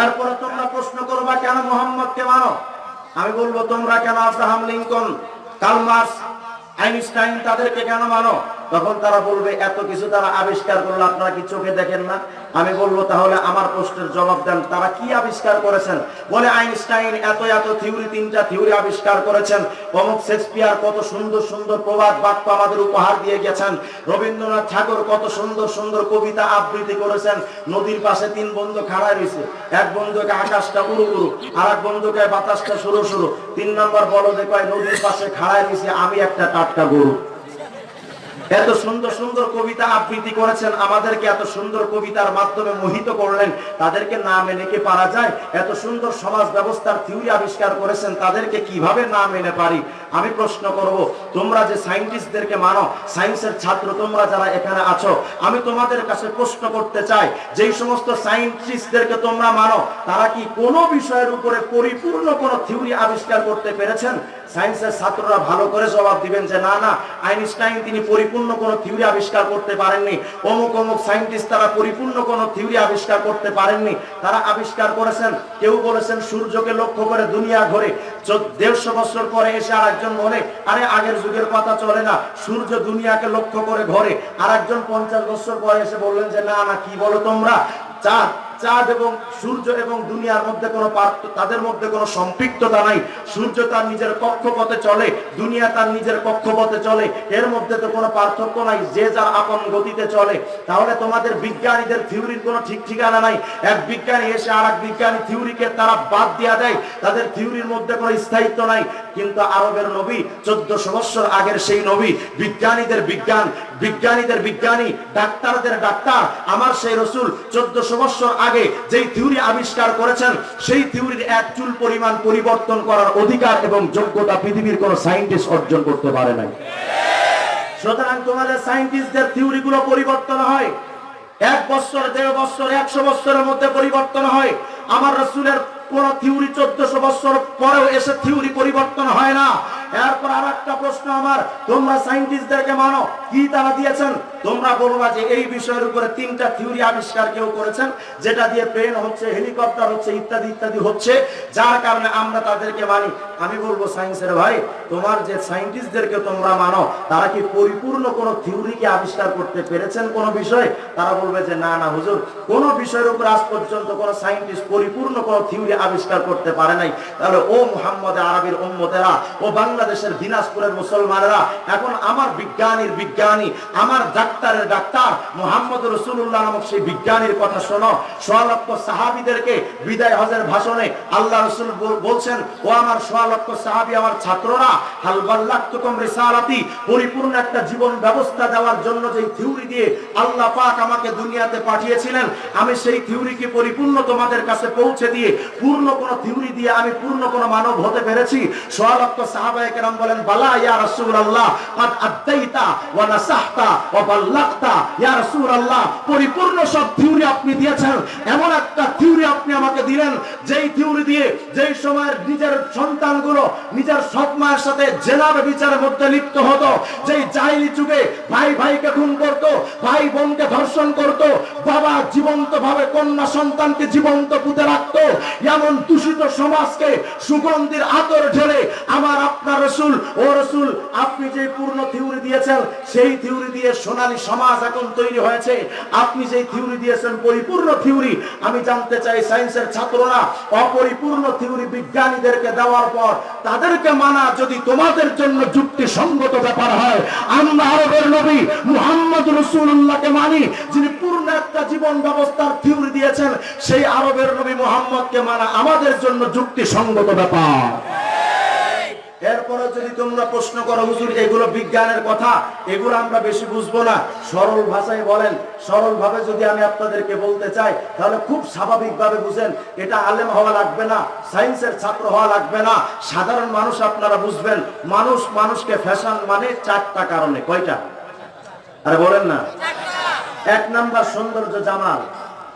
এরপরে তোমরা প্রশ্ন করবা কেন মোহাম্মদকে মানো? আমি বলব, তোমরা কেন আব্রাহাম লিঙ্কন কালমার্স আইনস্টাইন তাদেরকে কেন মানো? তখন তারা বলবে, এত কিছু তারা আবিষ্কার করল, আপনারা কি চোখে দেখেন না? আমি বলব, তাহলে আমার প্রশ্নের জবাব দেন। তারা কি আবিষ্কার করেছেন? বলে আইনস্টাইন, এত এত থিওরি, তিনটা থিওরি আবিষ্কার করেছেন। অমুক শেক্সপিয়ার কত সুন্দর সুন্দর প্রবাদ বাক্য আমাদের উপহার দিয়ে গেছেন। রবীন্দ্রনাথ ঠাকুর কত সুন্দর সুন্দর কবিতা আবৃত্তি করেছেন। নদীর পাশে তিন বন্ধু খাড়ায় রয়েছে। এক বন্ধুকে আকাশটা উড়ু উড়ু। আর এক বন্ধুকে বাতাসটা শুরু শুরু তিন নম্বর বলো যে কয়, নদীর পাশে খাড়ায় রয়েছে, আমি একটা টাটকা গরু। এত সুন্দর সুন্দর কবিতা আবৃত্তি করেছেন, আমাদেরকে এত সুন্দর কবিতার মাধ্যমে মোহিত করলেন, তাদেরকে না মেনে কি পারা যায়? এত সুন্দর সমাজ ব্যবস্থার থিওরি আবিষ্কার করেছেন, তাদেরকে কীভাবে না মেনে পারি? আমি প্রশ্ন করব, তোমরা যে সায়েন্টিস্টদেরকে মানো, সায়েন্সের ছাত্র তোমরা যারা এখানে আছো, আমি তোমাদের কাছে প্রশ্ন করতে চাই, যেই সমস্ত সায়েন্টিস্টদেরকে তোমরা মানো, তারা কি কোনো বিষয়ের উপরে পরিপূর্ণ কোনো থিওরি আবিষ্কার করতে পেরেছেন? সায়েন্সের ছাত্ররা ভালো করে জবাব দিবেন যে, না না, আইনস্টাইন তিনি পরিপূর্ণ পরিপূর্ণ কোনো থিওরি আবিষ্কার করতে পারেননি। অমুক অমুক সায়েন্টিস্ট তারা পরিপূর্ণ কোনো থিওরি আবিষ্কার করতে পারেননি। তারা আবিষ্কার করেছেন, কেউ বলেছেন সূর্যকে লক্ষ্য করে দুনিয়া ঘোরে। দেড়শো বছর পরে এসে আর একজন বলে, আরে আগের যুগের কথা চলে না, সূর্য দুনিয়াকে লক্ষ্য করে ঘরে। আর একজন পঞ্চাশ বছর পরে এসে বললেন যে, না না, কি বলো তোমরা? চাঁদ চাঁদ এবং সূর্য এবং দুনিয়ার মধ্যে কোনো তাদের মধ্যে কোনো সম্পৃক্ততা নাই। সূর্য তার নিজের কক্ষপথে চলে, দুনিয়া তার নিজের কক্ষপথে চলে। এর মধ্যে তো কোনো পার্থক্য নাই, যে যার আপন গতিতে চলে। তাহলে তোমাদের বিজ্ঞানীদের থিওরির কোনো ঠিক ঠিকানা নাই। এক বিজ্ঞানী এসে আর এক বিজ্ঞানী থিওরিকে তারা বাদ দিয়া দেয়। তাদের থিওরির মধ্যে কোনো স্থায়িত্ব নাই। কিন্তু আরবের নবী চোদ্দশো বছর আগের সেই নবী, বিজ্ঞানীদের বিজ্ঞান, বিজ্ঞানীদের বিজ্ঞানী, ডাক্তারদের ডাক্তার, আমার সেই রসুল চোদ্দশো বছর আগে যেই থিওরি আবিষ্কার করেছেন, সেই থিওরির এক চুল পরিমাণ পরিবর্তন করার অধিকার এবং যোগ্যতা পৃথিবীর কোন সায়েন্টিস্ট অর্জন করতে পারে নাই। সুতরাং তোমাদের সায়েন্টিস্টদের থিওরি গুলো পরিবর্তন হয়। এক বছর, দেড় বছর, একশো বছরের মধ্যে পরিবর্তন হয়। আমার রসুলের কোন থিওরি চোদ্দশো বছর পরেও এসে থিওরি পরিবর্তন হয় না। এরপর আর একটা প্রশ্ন আমার, তোমরা সায়েন্টিস্টদেরকে মানো, কি তারা দিয়েছেন? তোমরা বলবা যে এই বিষয়ের উপরে তিনটা থিওরি আবিষ্কার কেউ করেছেন, যেটা দিয়ে প্লেন হচ্ছে হেলিকপ্টার হচ্ছে, ইত্যাদি ইত্যাদি হচ্ছে, যার কারণে আমরা তাদেরকে মানি। আমি বলব সায়েন্সের ভাই, তোমার যে তোমরা মানো, তারা কি পরিপূর্ণ কোন আবিষ্কার করতে পেরেছেন কোন বিষয়? তারা বলবে যে না না, হুজুর, কোন বিষয়ের উপর আজ পর্যন্ত কোন সায়েন্টিস্ট পরিপূর্ণ কোন থিওরি আবিষ্কার করতে পারে নাই। তাহলে ও মুহাম্মদ আরবির ও বাংলাদেশের দিনাজপুরের মুসলমানেরা, এখন আমার বিজ্ঞানীর বিজ্ঞানী, আমার ডাক্তারের ডাক্তার মোহাম্মদ রসুল্লাহ নামক সেই বিজ্ঞানীর কথা শোনো। সোয়া লক্ষ সাহাবিদেরকে বিদায় হজের ভাষণে আল্লাহ রসুল বলছেন, ও আমার সোয়া লক্ষ সাহাবি, আমার ছাত্ররা হালবাল্লাকুম রিসালাতি, পরিপূর্ণ একটা জীবন ব্যবস্থা দেওয়ার জন্য যে থিওরি দিয়ে আল্লাহ পাক আমাকে দুনিয়াতে পাঠিয়েছিলেন, আমি সেই থিওরিকে পরিপূর্ণ তোমাদের কাছে পৌঁছে দিয়ে পূর্ণ কোন থিওরি দিয়ে আমি পূর্ণ কোন মানব হতে পেরেছি। সোয়া লক্ষ সাহাবায়ে কেরাম বলেন, বালা ইয়া রাসূলুল্লাহ আদাইতা ওয়া নাসাহতা ওয়া বাল্লাগতা। ইয়া রাসূলুল্লাহ, পরিপূর্ণ সব থিওরি আপনি দিয়েছেন। এমন একটা থিওরি আপনি আমাকে দিলেন। যেই থিওরি দিয়ে যেই সময়ের নিজের সন্তানগুলো নিজের সৎ মায়ের সাথে জেনার বিচারের মধ্যে লিপ্ত হতো, যেই জাহিলি যুগে ভাই ভাইকে খুন করত, ভাই বোনকে ধর্ষণ করত, বাবা জীবন্ত ভাবে কন্যা সন্তানকে জীবন্ত পুঁতে রাখতো, এমন দূষিত সমাজকে সুগন্ধির আতর ঢেলে আমার আপনার রসুল, ও রসুল, আপনি যে পূর্ণ থিওরি দিয়েছেন, সেই থিওরি দিয়ে সোনালী সমাজ এখন তৈরি হয়েছে। আপনি যে থিওরি দিয়েছেন, পরিপূর্ণ থিওরি আমি জানতে চাই সায়েন্সের ছাত্ররা অপরিপূর্ণ থিওরি বিজ্ঞানীদেরকে দেওয়ার পর তাদেরকে মানা যদি তোমাদের জন্য যুক্তি সঙ্গত ব্যাপার হয়, আমরা আরবের নবী মুহাম্মদ রসুল্লাহকে মানি, যিনি পূর্ণ একটা জীবন ব্যবস্থার থিওরি দিয়েছেন, সেই আরবের নবী মুহাম্মদকে মানা আমাদের জন্য যুক্তি সঙ্গত ব্যাপার। এরপরে যদি তোমরা প্রশ্ন করো, হুজুর, এগুলো বিজ্ঞানের কথা? এগুলো আমরা বেশি বুঝব না। সরল ভাষায় বলেন সরল ভাবে যদি আমি আপনাদেরকে বলতে চাই, তাহলে খুব স্বাভাবিক ভাবে বুঝেন, এটা আলেম হওয়া লাগবে না, সায়েন্সের ছাত্র হওয়া লাগবে না। সাধারণ মানুষ আপনারা বুঝবেন, মানুষ মানুষকে ফ্যাশন মানে চারটা কারণে। কয়টা? আরে বলেন না। এক নাম্বার সৌন্দর্য জামাল,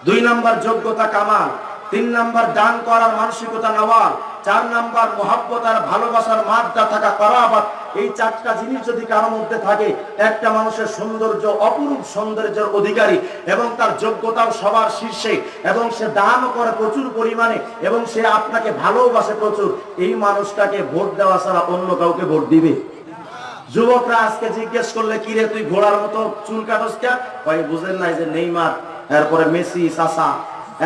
দুই নাম্বার যোগ্যতা কামাল, তিন নাম্বার দান করার মানসিকতা নওয়াল চার নাম্বার মহাব্বত আর ভালোবাসার মাদ্দা থাকা করাবাত এই চারটা জিনিস যদি কারোর মধ্যে থাকে, একটা মানুষের সৌন্দর্য, অপরূপ সৌন্দর্যের অধিকারী এবং তার যোগ্যতাও সবার শীর্ষে এবং সে দানও করে প্রচুর পরিমাণে এবং সে আপনাকে ভালোবাসে প্রচুর, এই মানুষটাকে ভোট দেওয়া ছাড়া অন্য কাউকে ভোট দিবে? যুবকরা আজকে জিজ্ঞেস করলে কি রে তুই ঘোড়ার মতো চুল কাটস কে বুঝেন নাই যে নেইমার, এরপরে মেসি, সাসা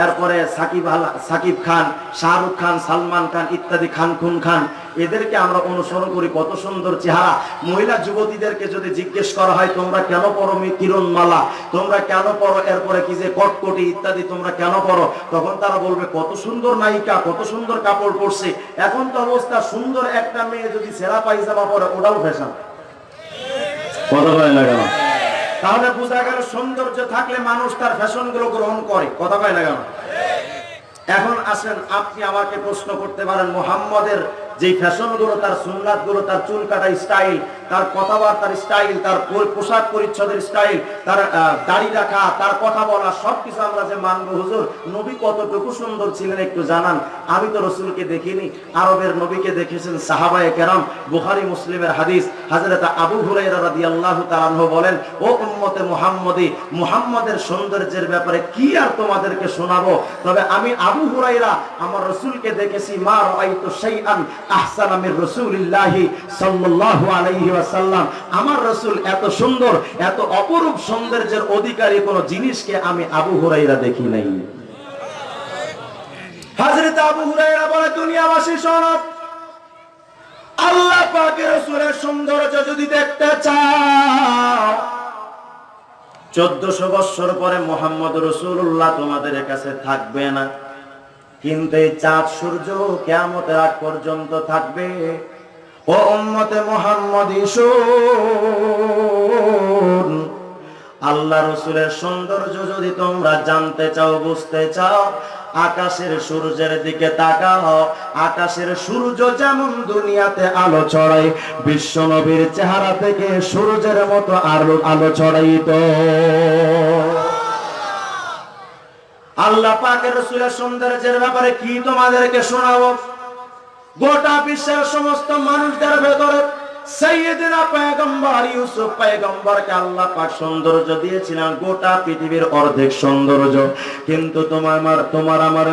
এরপরে সাকিব আল সাকিব খান, শাহরুখ খান, সালমান খান ইত্যাদি খান খুন খান। এদেরকে আমরা অনুসরণ করি, কত সুন্দর চেহারা। মহিলা যুবতীদেরকে যদি জিজ্ঞেস করা হয়, তোমরা কেন পড়ো কিরণমালা তোমরা কেন পড়ো? এরপরে কি যে কটকটি ইত্যাদি, তোমরা কেন পড়ো? তখন তারা বলবে, কত সুন্দর নায়িকা, কত সুন্দর কাপড় পরছে। এখন তো অবস্থা সুন্দর একটা মেয়ে যদি সেরা পায়জামা পরে, ওটাও ফ্যাশন কথা কয় না তাহলে বোঝা গেল সৌন্দর্য থাকলে মানুষ তার ফ্যাশনগুলো গ্রহণ করে। কথা কয় না কেন? এখন আসেন, আপনি আমাকে প্রশ্ন করতে পারেন মোহাম্মদের যেই ফ্যাশনগুলো তার সুন্নাতগুলো তার চুল কাটা স্টাইল, তার কথাবার্তার স্টাইল, তার পোশাক পরিচ্ছদের স্টাইল, তার দাড়ি রাখা, তার কথা বলা, সবকিছু আমরা যে মানবো, হুজুর, নবী কতটুকু সুন্দর ছিলেন একটু জানান। আমি তো রসুলকে দেখিনি, আরবের নবীকে দেখেছেন সাহাবায়ে কেরাম, বুখারী মুসলিমের হাদিস হযরত আবু হুরায়রা রাদিয়াল্লাহু তাআলা বলেন, ও উম্মতে মুহাম্মদী, মুহাম্মদের সৌন্দর্যের ব্যাপারে কি আর তোমাদেরকে শোনাবো? তবে আমি আবু হুরাইরা আমার রসুলকে দেখেছি, মা রাআইতু শাইআন রাসূলিল্লাহি ওয়াসাল্লাম। আমার রসুল এত সুন্দর, এত অপরূপ সৌন্দর্যের অধিকারী কোন জিনিসকে আমি আবু হুরায়রা দেখি নাই। চোদ্দশো বৎসর পরে মোহাম্মদ রসুল্লাহ তোমাদের কাছে থাকবে না। কিন্তু এই চাঁদ সূর্য কেমতের আগ পর্যন্ত থাকবে। ও উম্মতে মোহাম্মদ আল্লাহ রসুলের সৌন্দর্য যদি তোমরা জানতে চাও, বুঝতে চাও, আকাশের সূর্যের দিকে তাকাও। আকাশের সূর্য যেমন দুনিয়াতে আলো ছড়ায়, বিশ্ব নবীর চেহারা থেকে সূর্যের মতো আলো আলো ছড়াইত। আল্লাহ পাকের রসুলের সৌন্দর্যের ব্যাপারে কি তোমাদেরকে শোনাবো? গোটা বিশ্বের সমস্ত মানুষদের ভেতরে সৌন্দর্য গোটা পৃথিবীর অর্ধেক সৌন্দর্য। কিন্তু তোমার আমার তোমার আমার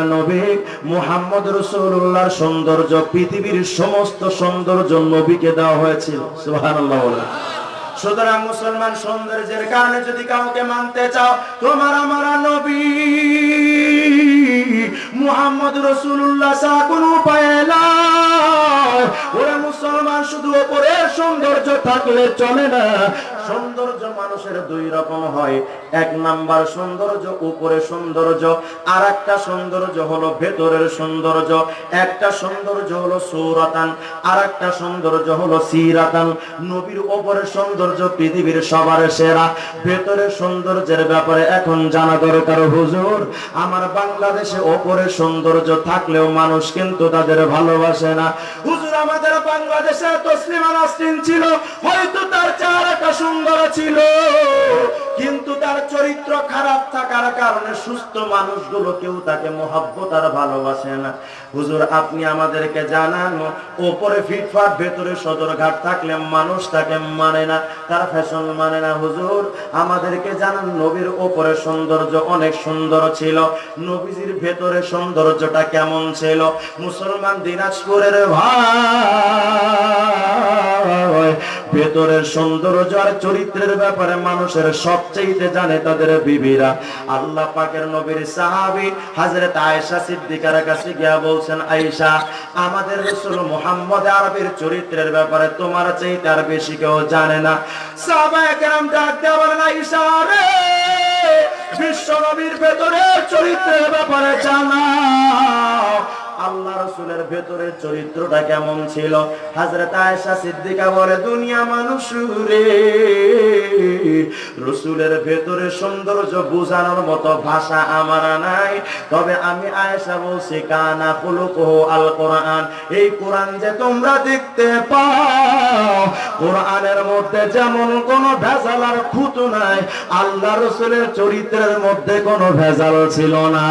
সৌন্দর্য, পৃথিবীর সমস্ত সৌন্দর্য নবীকে দেওয়া হয়েছিল। সুতরাং মুসলমান সৌন্দর্যের কারণে যদি কাউকে মানতে চাও তোমার আমার নবী। মুহাম্মদ রসুল্লাহ ছাড়া কোনো উপায় ওরা মুসলমান, শুধু ওপরের সৌন্দর্য থাকলে চলে না। সৌন্দর্য মানুষের দুই রকম হয়। এক নাম্বার সৌন্দর্য উপরে সৌন্দর্য আর একটা সৌন্দর্য হলো ভেতরের সৌন্দর্য। একটা সৌন্দর্য হলো সৌরাতান আর একটা সৌন্দর্য হলো সিরাতান। নবীর ওপরের সৌন্দর্য পৃথিবীর সবার সেরা। ভেতরের সৌন্দর্যের ব্যাপারে এখন জানা দরকার, হুজুর। আমার বাংলাদেশে ওপরের সৌন্দর্য থাকলেও মানুষ কিন্তু তাদের ভালোবাসে না। হুজুর আমাদের বাংলাদেশে তসলিমা নাসরিন ছিল, হয়তো তার চেহারাটা সুন্দর ছিল। কিন্তু তার চরিত্র খারাপ থাকার কারণে সুস্থ মানুষগুলো কেউ তাকে মহাব্বত আর ভালোবাসে না। হুজুর, আপনি আমাদেরকে জানান, ওপরে ফিটফাট ভেতরে সদরঘাট থাকলে মানুষ তাকে মানে না, তার ফ্যাশন মানে না। হুজুর, আমাদেরকে জানান, নবীর ওপরে সৌন্দর্য অনেক সুন্দর ছিল। নবীজির ভেতরে সৌন্দর্যটা কেমন ছিল? মুসলমান দিনাজপুরের ভাই ভেতরের সৌন্দর্য আর চরিত্রের ব্যাপারে মানুষের সবচেয়ে জানে তাদের বিবিরা। আল্লাহ পাকের নবীর সাহাবী হযরত আয়েশা সিদ্দিকার কাছে গিয়া বলছেন, আয়েশা, আমাদের রাসূল মুহাম্মদ আরবের চরিত্রের ব্যাপারে তোমার চাইতে আর বেশি কেউ জানে না। সাহাবায়ে ডাক দেয়া বলেন, আয়েশা রে, বিশ্ব নবীর ভেতরে চরিত্রের ব্যাপারে জানাও। আল্লাহ রসুলের ভেতরের চরিত্রটা কেমন ছিল? হাজরত আয়েশা সিদ্দিকা বলে, দুনিয়া মানুষ রে, রসুলের ভেতরে সৌন্দর্য বোঝানোর মতো ভাষা আমার নাই। তবে আমি আয়েশা বলছি, কানা ফুলুকহ আল কোরআন এই কোরআন যে তোমরা দেখতে পাও, কোরআনের মধ্যে যেমন কোনো ভেজাল আর খুঁতো নাই, আল্লাহ রসুলের চরিত্রের মধ্যে কোনো ভেজাল ছিল না।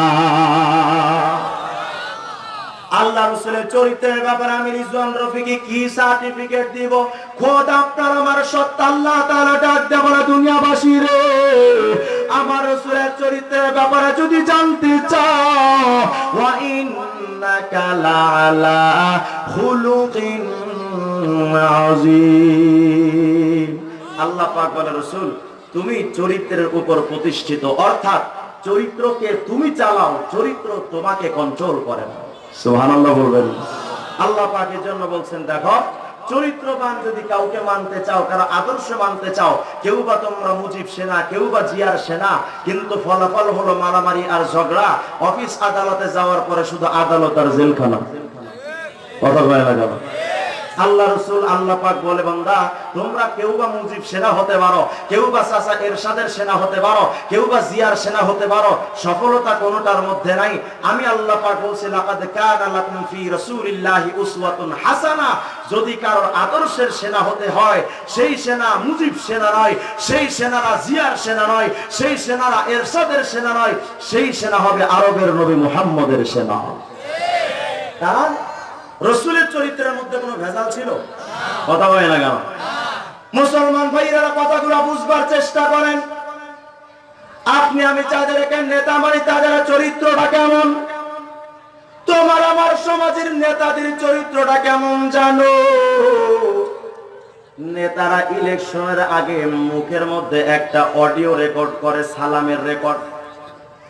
আল্লাহ রসুলের চরিত্রের ব্যাপারে আমি রিজওয়ান রফিকে কি সার্টিফিকেট দিব? খোদ আপনার আমার সত্য আল্লাহ তাআলা ডাক দেব না দুনিয়াবাসী রে, আমার রসুলের চরিত্রের ব্যাপারে যদি জানতে চাও, ওয়া ইন্নাকা লাআলা খুলুকিন আযীম। আল্লাহ পাক বলে, রসুল, তুমি চরিত্রের উপর প্রতিষ্ঠিত, অর্থাৎ চরিত্রকে তুমি চালাও, চরিত্র তোমাকে কন্ট্রোল করে না। সুবহানাল্লাহ বলবেন। আল্লাহ পাকের জন্য বলছেন, দেখো, চরিত্রবান যদি কাউকে মানতে চাও, কারও আদর্শ মানতে চাও কেউ বা তোমরা মুজিব সেনা কেউ বা জিয়ার সেনা, কিন্তু ফলাফল হলো মারামারি আর ঝগড়া, অফিস আদালতে যাওয়ার পরে শুধু আদালত আর জেলখানা। কথা কয় না আল্লাহ রসুল, আল্লাহ পাক বলে, বান্দা, তোমরা কেউ বা মুজিব সেনা হতে পারো কেউ বা চাচা এরশাদের সেনা হতে পারো কেউ বা জিয়ার সেনা হতে পারো, সফলতা কোনোটার মধ্যে নাই। আমি আল্লাহ পাক বলছি হাসানা। যদি কারোর আদর্শের সেনা হতে হয়, সেই সেনা মুজিব সেনা নয়, সেই সেনারা জিয়ার সেনা নয়, সেই সেনারা এরশাদের সেনা নয়, সেই সেনা হবে আরবের নবী মুহাম্মদের সেনা। কারণ রসুলের চরিত্রের মধ্যে কোনো ভেজাল ছিল? কথা বলে না কেন? মুসলমান ভাইরা কথাগুলো বুঝবার চেষ্টা করেন। আপনি আমি যাদেরকে নেতা মানি, তাদের চরিত্রটা কেমন? তোমার আমার সমাজের নেতাদের চরিত্রটা কেমন জানো? নেতারা ইলেকশনের আগে মুখের মধ্যে একটা অডিও রেকর্ড করে, সালামের রেকর্ড।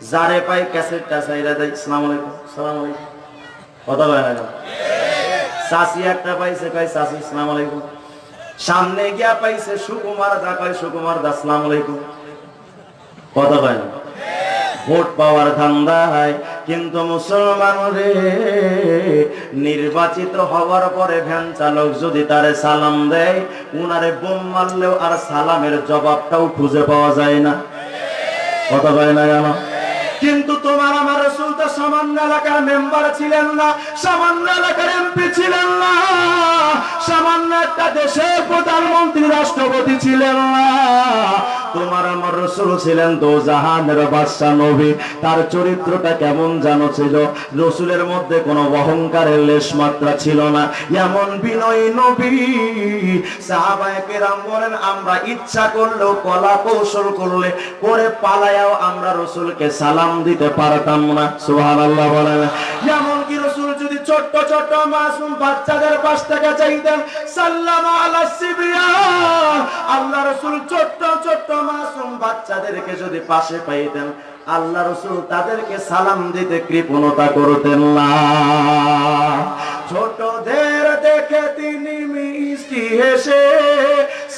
যারে পাই ক্যাসেটটা চাইরা দেয়। সালাম আলাইকুম। সালাম আলাইকুম। কথা বলে না? চাষি একটা পাইছে, কয় চাষি ইসলাম আলাইকুম। সামনে গিয়া পাইছে সুকুমার দা, কয়, সুকুমার দা, আসসালাম আলাইকুম। কথা কয় ভোট পাওয়ার ধান্দায় কিন্তু মুসলমান রে, নির্বাচিত হওয়ার পরে ভ্যান চালক যদি তারে সালাম দেয়, উনারে বোম মারলেও আর সালামের জবাবটাও খুঁজে পাওয়া যায় না। কথা কয় না কেন? কিন্তু তোমার আমার রসুল তো সামান্য এলাকার মেম্বার ছিলেন না, সামান্য এলাকার এমপি ছিলেন না, সামান্য একটা দেশের প্রধানমন্ত্রী, রাষ্ট্রপতি ছিলেন না। তোমার আমার রসুল ছিলেন তো জাহানের বাদশা নবী, তার চরিত্রটা কেমন জানো ছিল? রসুলের মধ্যে কোনো অহংকারের লেশ মাত্রা ছিল না। এমন বিনয়ী নবী, সাহাবায়ে কেরাম বলেন, আমরা ইচ্ছা করলেও কলা কৌশল করলে, করে পালায়াও আমরা রসুলকে সালাম দিতে পারতাম না, সুবহানাল্লাহ বলেন। যেমন কি রসুল যদি ছোট্ট ছোট্ট মাসুম বাচ্চাদের পাশ চাইতেন, সাল্লাম আলা সিবিয়ান আল্লাহ রসুল ছোট্ট ছোট্ট মাসুম বাচ্চাদেরকে যদি পাশে পাইতেন, আল্লাহ রসুল তাদেরকে সালাম দিতে কৃপণতা করতেন না। ছোটদের দেখে তিনি মিষ্টি হেসে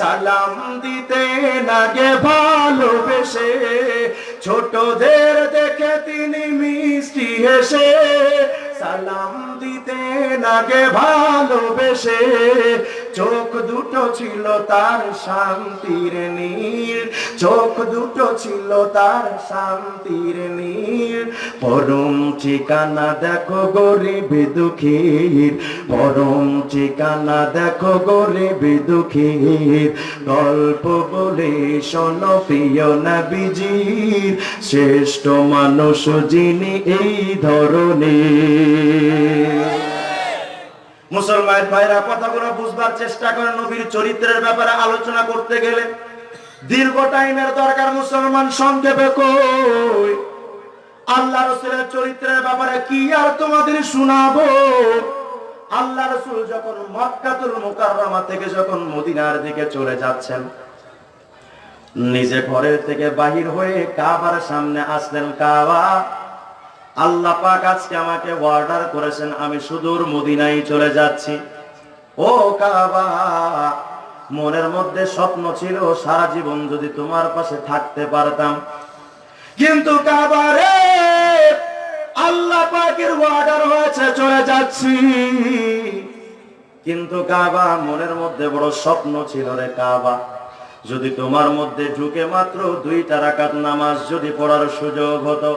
সালাম দিতে লাগে ভালোবেসে। ছোটদের দেখে তিনি মিষ্টি হেসে। সালাম দিতে লাগে ভালোবেসে। চোখ দুটো ছিল তার শান্তির নীল। চোখ দুটো ছিল তার শান্তির নীল। পরম ঠিকানা দেখো গরিব দুঃখীর। পরম ঠিকানা দেখো গরিব দুঃখীর। গল্প বলে শোনো প্রিয় নবীজির। শ্রেষ্ঠ মানুষ যিনি এই ধরনের মুসলমান ভাইরা কথাগুলো বুঝবার চেষ্টা করে নবীর চরিত্রের ব্যাপারে আলোচনা করতে গেলে। দীর্ঘ টাইমের দরকার মুসলমান সংক্ষেপে কই, আল্লাহ রসুলের চরিত্রের ব্যাপারে কি আর তোমাদের শোনাবো? আল্লাহ রসুল যখন মক্কাতুল মুকাররমা থেকে যখন মদিনার দিকে চলে যাচ্ছেন, নিজে ঘরের থেকে বাহির হয়ে কাবার সামনে আসলেন। কাবা আল্লাহ পাক আজকে আমাকে অর্ডার করেছেন, আমি সুদূর মদিনায় চলে যাচ্ছি। ও কাবা, মনের মধ্যে স্বপ্ন ছিল সারা জীবন যদি তোমার পাশে থাকতে পারতাম। কিন্তু কাবা রে, আল্লাহ পাকের অর্ডার হয়েছে, চলে যাচ্ছি। কিন্তু কাবা, মনের মধ্যে বড় স্বপ্ন ছিল রে কাবা। যদি তোমার মধ্যে ঢুকে মাত্র দুইটা রাকাত নামাজ যদি পড়ার সুযোগ হতো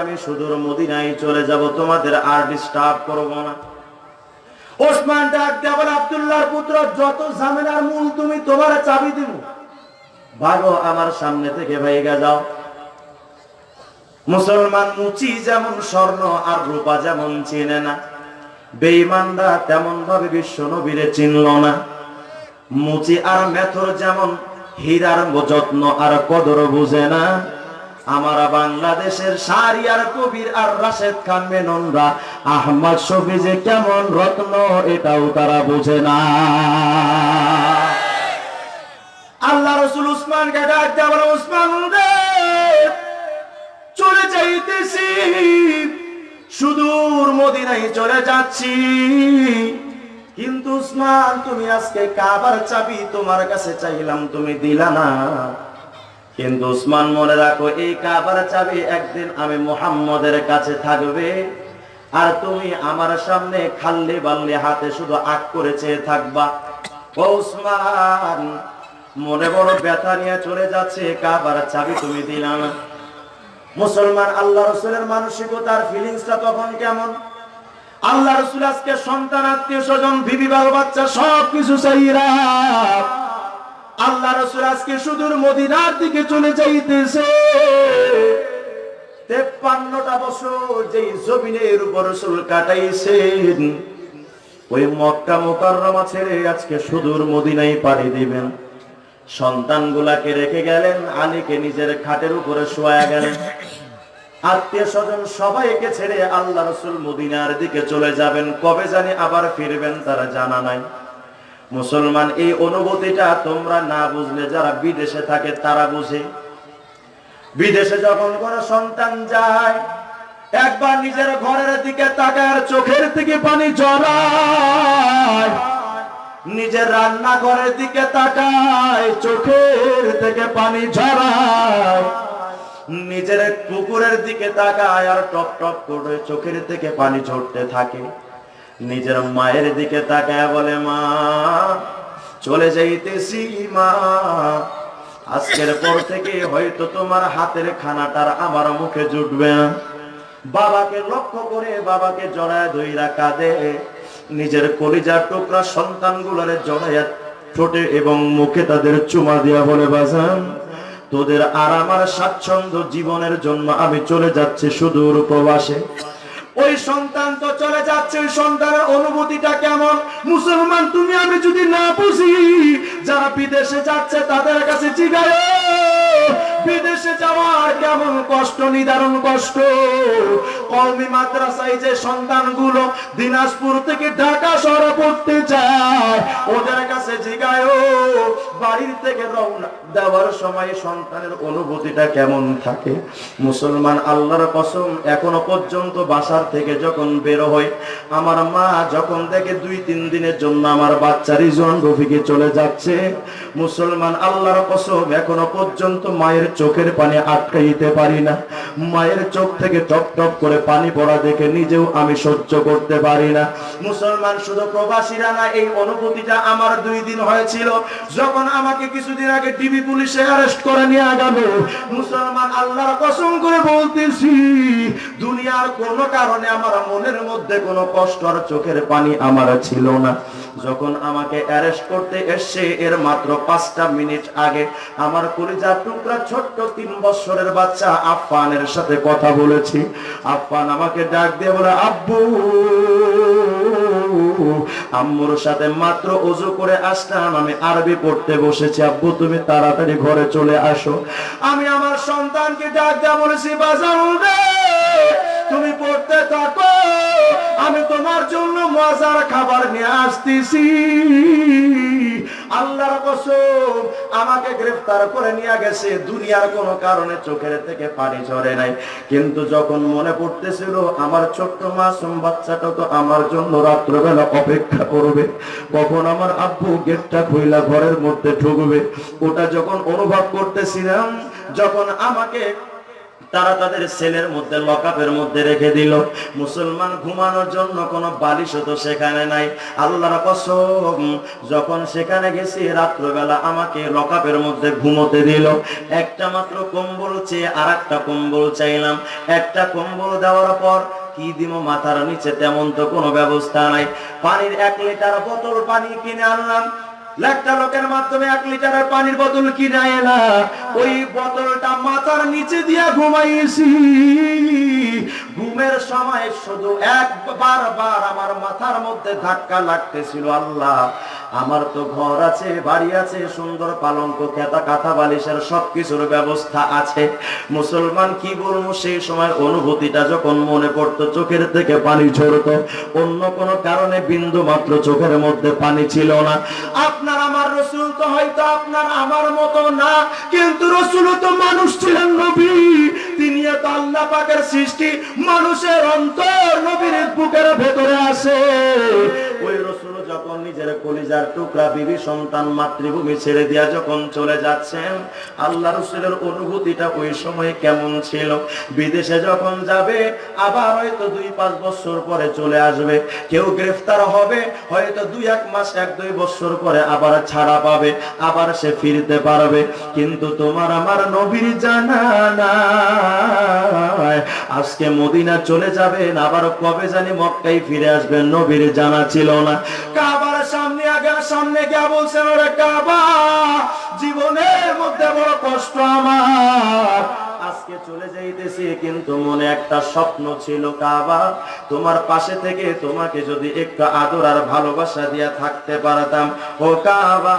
আমি সুদূর মদিনায় চলে যাব, তোমাদের আর ডিস্টার্ব করব না। ওসমান ডাক দেওয়ার আব্দুল্লাহর পুত্র, যত ঝামেলার মূল তুমি তোমার চাবি দিব। ভাগো আমার সামনে থেকে ভাইগা যাও। মুসলমান মুচি যেমন স্বর্ণ আর রূপা যেমন চিনে না। বেঈমানরা তেমন ভাবে বিশ্ব নবীরে চিনল না। মুচি আর মেথর যেমন হীরার যত্ন আর কদর বুঝে না, আমরা বাংলাদেশের সারিয়ার কবির আর রাশেদ খান মেননরা, আহমদ শফি যে কেমন রত্ন এটাও তারা বুঝে না। আল্লাহ রসুল উসমানকে ডাক দেওয়া উসমান চলে যাইতেছি সুদূর মদিনায় চলে যাচ্ছি। কিন্তু উসমান, তুমি আজকে কাবার চাবি তোমার কাছে চাইলাম, তুমি দিলা না। কিন্তু উসমান, মনে রাখো, এই কাবার চাবি একদিন আমি মুহাম্মদের কাছে থাকবে। আর তুমি আমার সামনে খাল্লি বাল্লি হাতে শুধু আগ করে চেয়ে থাকবা। ও উসমান, মনে বড় ব্যথা নিয়ে চলে যাচ্ছে, কাবার চাবি তুমি দিলা না। মুসলমান আল্লাহ রসুলের মানসিকতার ফিলিংসটা তখন কেমন? আল্লাহ রসুল আজকে সন্তান, আত্মীয় স্বজন, বিবি বাল বাচ্চা সব কিছু চাইরা আল্লাহ রসুল আজকে সুদূর মদিনার দিকে চলে যাইতেছে। তেপ্পান্নটা বছর যেই জমিনের উপর কাটাইছেন, ওই মক্কা মোকাররমা ছেড়ে আজকে সুদূর মদিনায় পাড়ি দিবেন। সন্তানগুলাকে রেখে গেলেন, আলীকে নিজের খাটের উপরে শোয়া গেলেন। আত্মীয় স্বজন সবাইকে ছেড়ে আল্লাহ রসুল মদিনার দিকে চলে যাবেন। কবে জানি আবার ফিরবেন তারা জানা নাই। মুসলমান, এই অনুভূতিটা তোমরা না বুঝলে, যারা বিদেশে থাকে তারা বুঝে। বিদেশে যখন কোন সন্তান যায়, একবার নিজের ঘরের দিকে তাকার চোখের থেকে পানি জড়ায়। নিজের রান্নাঘরের দিকে তাকায়, চোখের থেকে পানি ঝরায়। নিজের কুকুরের দিকে তাকায় আর টপ টপ করে চোখের থেকে পানি ঝরতে থাকে। নিজের মায়ের দিকে তাকায় বলে, মা, চলে যাইতেছি, মা। আজকের পর থেকে হয়তো তোমার হাতের খানাটার আমার মুখে জুটবে বাবাকে লক্ষ্য করে বাবাকে জড়ায় ধইরা কাঁদে। নিজের কলিজার টুকরা সন্তানগুলোরে জড়াইয়া ঠোঁটে এবং মুখে তাদের চুমা দিয়া বলে, বাজান, তোদের আর আমার স্বাচ্ছন্দ্য জীবনের জন্য আমি চলে যাচ্ছি সুদূর প্রবাসে। ওই সন্তান তো চলে যাচ্ছে সন্তানের অনুভূতিটা কেমন? মুসলমান তুমি আমি যদি না বুঝি, যারা বিদেশে যাচ্ছে তাদের কাছে জিগায়, বিদেশে যাওয়ার কেমন কষ্ট, নিদারুণ কষ্ট? কলমি মাদ্রাসায় যে সন্তানগুলো দিনাজপুর থেকে ঢাকা শহরে পড়তে যায়, ওদের কাছে জিগায় বাড়ির থেকে রওনা। দেওয়ার সময় সন্তানের অনুভূতিটা কেমন থাকে? মুসলমান আল্লাহর কসম, এখনও পর্যন্ত বাসার থেকে যখন বের হয় আমার মা যখন দেখে দুই, তিন দিনের জন্য আমার বাচ্চা রিজন রফিকে চলে যাচ্ছে, মুসলমান আল্লাহর কসম, এখনও পর্যন্ত মায়ের চোখের পানি আটকাইতে পারি না। মায়ের চোখ থেকে টপ টপ করে পানি পড়া দেখে নিজেও আমি সহ্য করতে পারি না। মুসলমান শুধু প্রবাসীরা না, এই অনুভূতিটা আমার দুই দিন হয়েছিল। যখন আমাকে কিছুদিন আগে টিভি পুলিশে অ্যারেস্ট করে নিয়ে গেল মুসলমান আল্লাহর কসম করে বলতেছি, দুনিয়ার কোন কারণে আমার মনের মধ্যে কোনো কষ্ট আর চোখের পানি আমার ছিল না। যখন আমাকে অ্যারেস্ট করতে এসছে, এর মাত্র পাঁচটা মিনিট আগে আমার কলিজার টুকরা ছোট্ট তিন বছরের বাচ্চা আফফানের সাথে কথা বলেছি। আফফান আমাকে ডাক দিয়ে বলে, আব্বু! আম্মুর সাথে মাত্র অজু করে আসলাম, আমি আরবি পড়তে বসেছি। আব্বু, তুমি তাড়াতাড়ি ঘরে চলে আসো। আমি আমার সন্তানকে ডাক দেওয়া বলেছি, বাজাও রে! তুমি পড়তে থাকো, আমি তোমার জন্য মজার খাবার নিয়ে আসতেছি। আল্লাহর কসম, আমাকে গ্রেফতার করে নিয়ে গেছে, দুনিয়ার কোনো কারণে চোখের থেকে পানি ঝরে নাই। কিন্তু যখন মনে পড়তেছিল, আমার ছোট্ট মাসুম বাচ্চাটা তো আমার জন্য রাত্রবেলা অপেক্ষা করবে, কখন আমার আব্বু গেটটা খুইলা ঘরের মধ্যে ঢুকবে। ওটা যখন অনুভব করতেছিলাম, যখন আমাকে তারা তাদের সেলের মধ্যে লকআপের মধ্যে রেখে দিল। মুসলমান ঘুমানোর জন্য কোনো বালিশ তো সেখানে নাই। আল্লাহর কসম, যখন সেখানে গেছি রাত্রবেলা আমাকে লকআপের মধ্যে ঘুমোতে দিল। একটা মাত্র কম্বল চেয়ে আর একটা কম্বল চাইলাম। একটা কম্বল দেওয়ার পর কি দিব মাথার নিচে তেমন তো কোনো ব্যবস্থা নাই। পানির এক লিটার বোতল পানি কিনে আনলাম। একটা লোকের মাধ্যমে এক লিটারের পানির বোতল কিনে না। ওই বোতলটা মাথার নিচে দিয়া ঘুমাইছি। ঘুমের সময় শুধু একবার বার আমার মাথার মধ্যে ধাক্কা লাগতেছিল, আল্লাহ। আমার তো ঘর আছে, বাড়ি আছে, সুন্দর পালঙ্ক, খেতা কাঁথা বালিশের সবকিছুর ব্যবস্থা আছে। মুসলমান কি বলব, সেই সময় অনুভূতিটা যখন মনে পড়তো, চোখের থেকে পানি ঝরতো। অন্য কোনো কারণে বিন্দু মাত্র চোখের মধ্যে পানি ছিল না। আপনার আমার রসুল তো হয়তো আপনার আমার মতো না, কিন্তু রসুল তো মানুষ ছিলেন নবী। তিনি তো আল্লাহ পাকের সৃষ্টি, মানুষের অন্তর নবীর বুকের ভেতরে আসে। ওই রসুল নিজের কলিজার টুকরা বিবি সন্তান মাতৃভূমি ছেড়ে দিয়া যখন চলে যাচ্ছেন, আল্লাহ রসুলের অনুভূতিটা ওই সময় কেমন ছিল? বিদেশে যখন যাবে, আবার হয়তো দুই পাঁচ বছর পরে চলে আসবে। কেউ গ্রেফতার হবে, হয়তো দুই এক মাস, এক দুই বছর পরে আবার ছাড়া পাবে, আবার সে ফিরতে পারবে। কিন্তু তোমার আমার নবীর জানা নাই। আজকে মদিনা চলে যাবেন, আবার কবে জানি মক্কাই ফিরে আসবেন, নবীর জানা ছিল না। কাবার সামনে আগে, সামনে গিয়ে বলছেন, ওরে কাবা, জীবনের মধ্যে বড় কষ্ট আমার। আজকে চলে যাইতেছি, কিন্তু মনে একটা স্বপ্ন ছিল, কাবা, তোমার পাশে থেকে তোমাকে যদি একটু আদর আর ভালোবাসা দিয়া থাকতে পারতাম। ও কাবা,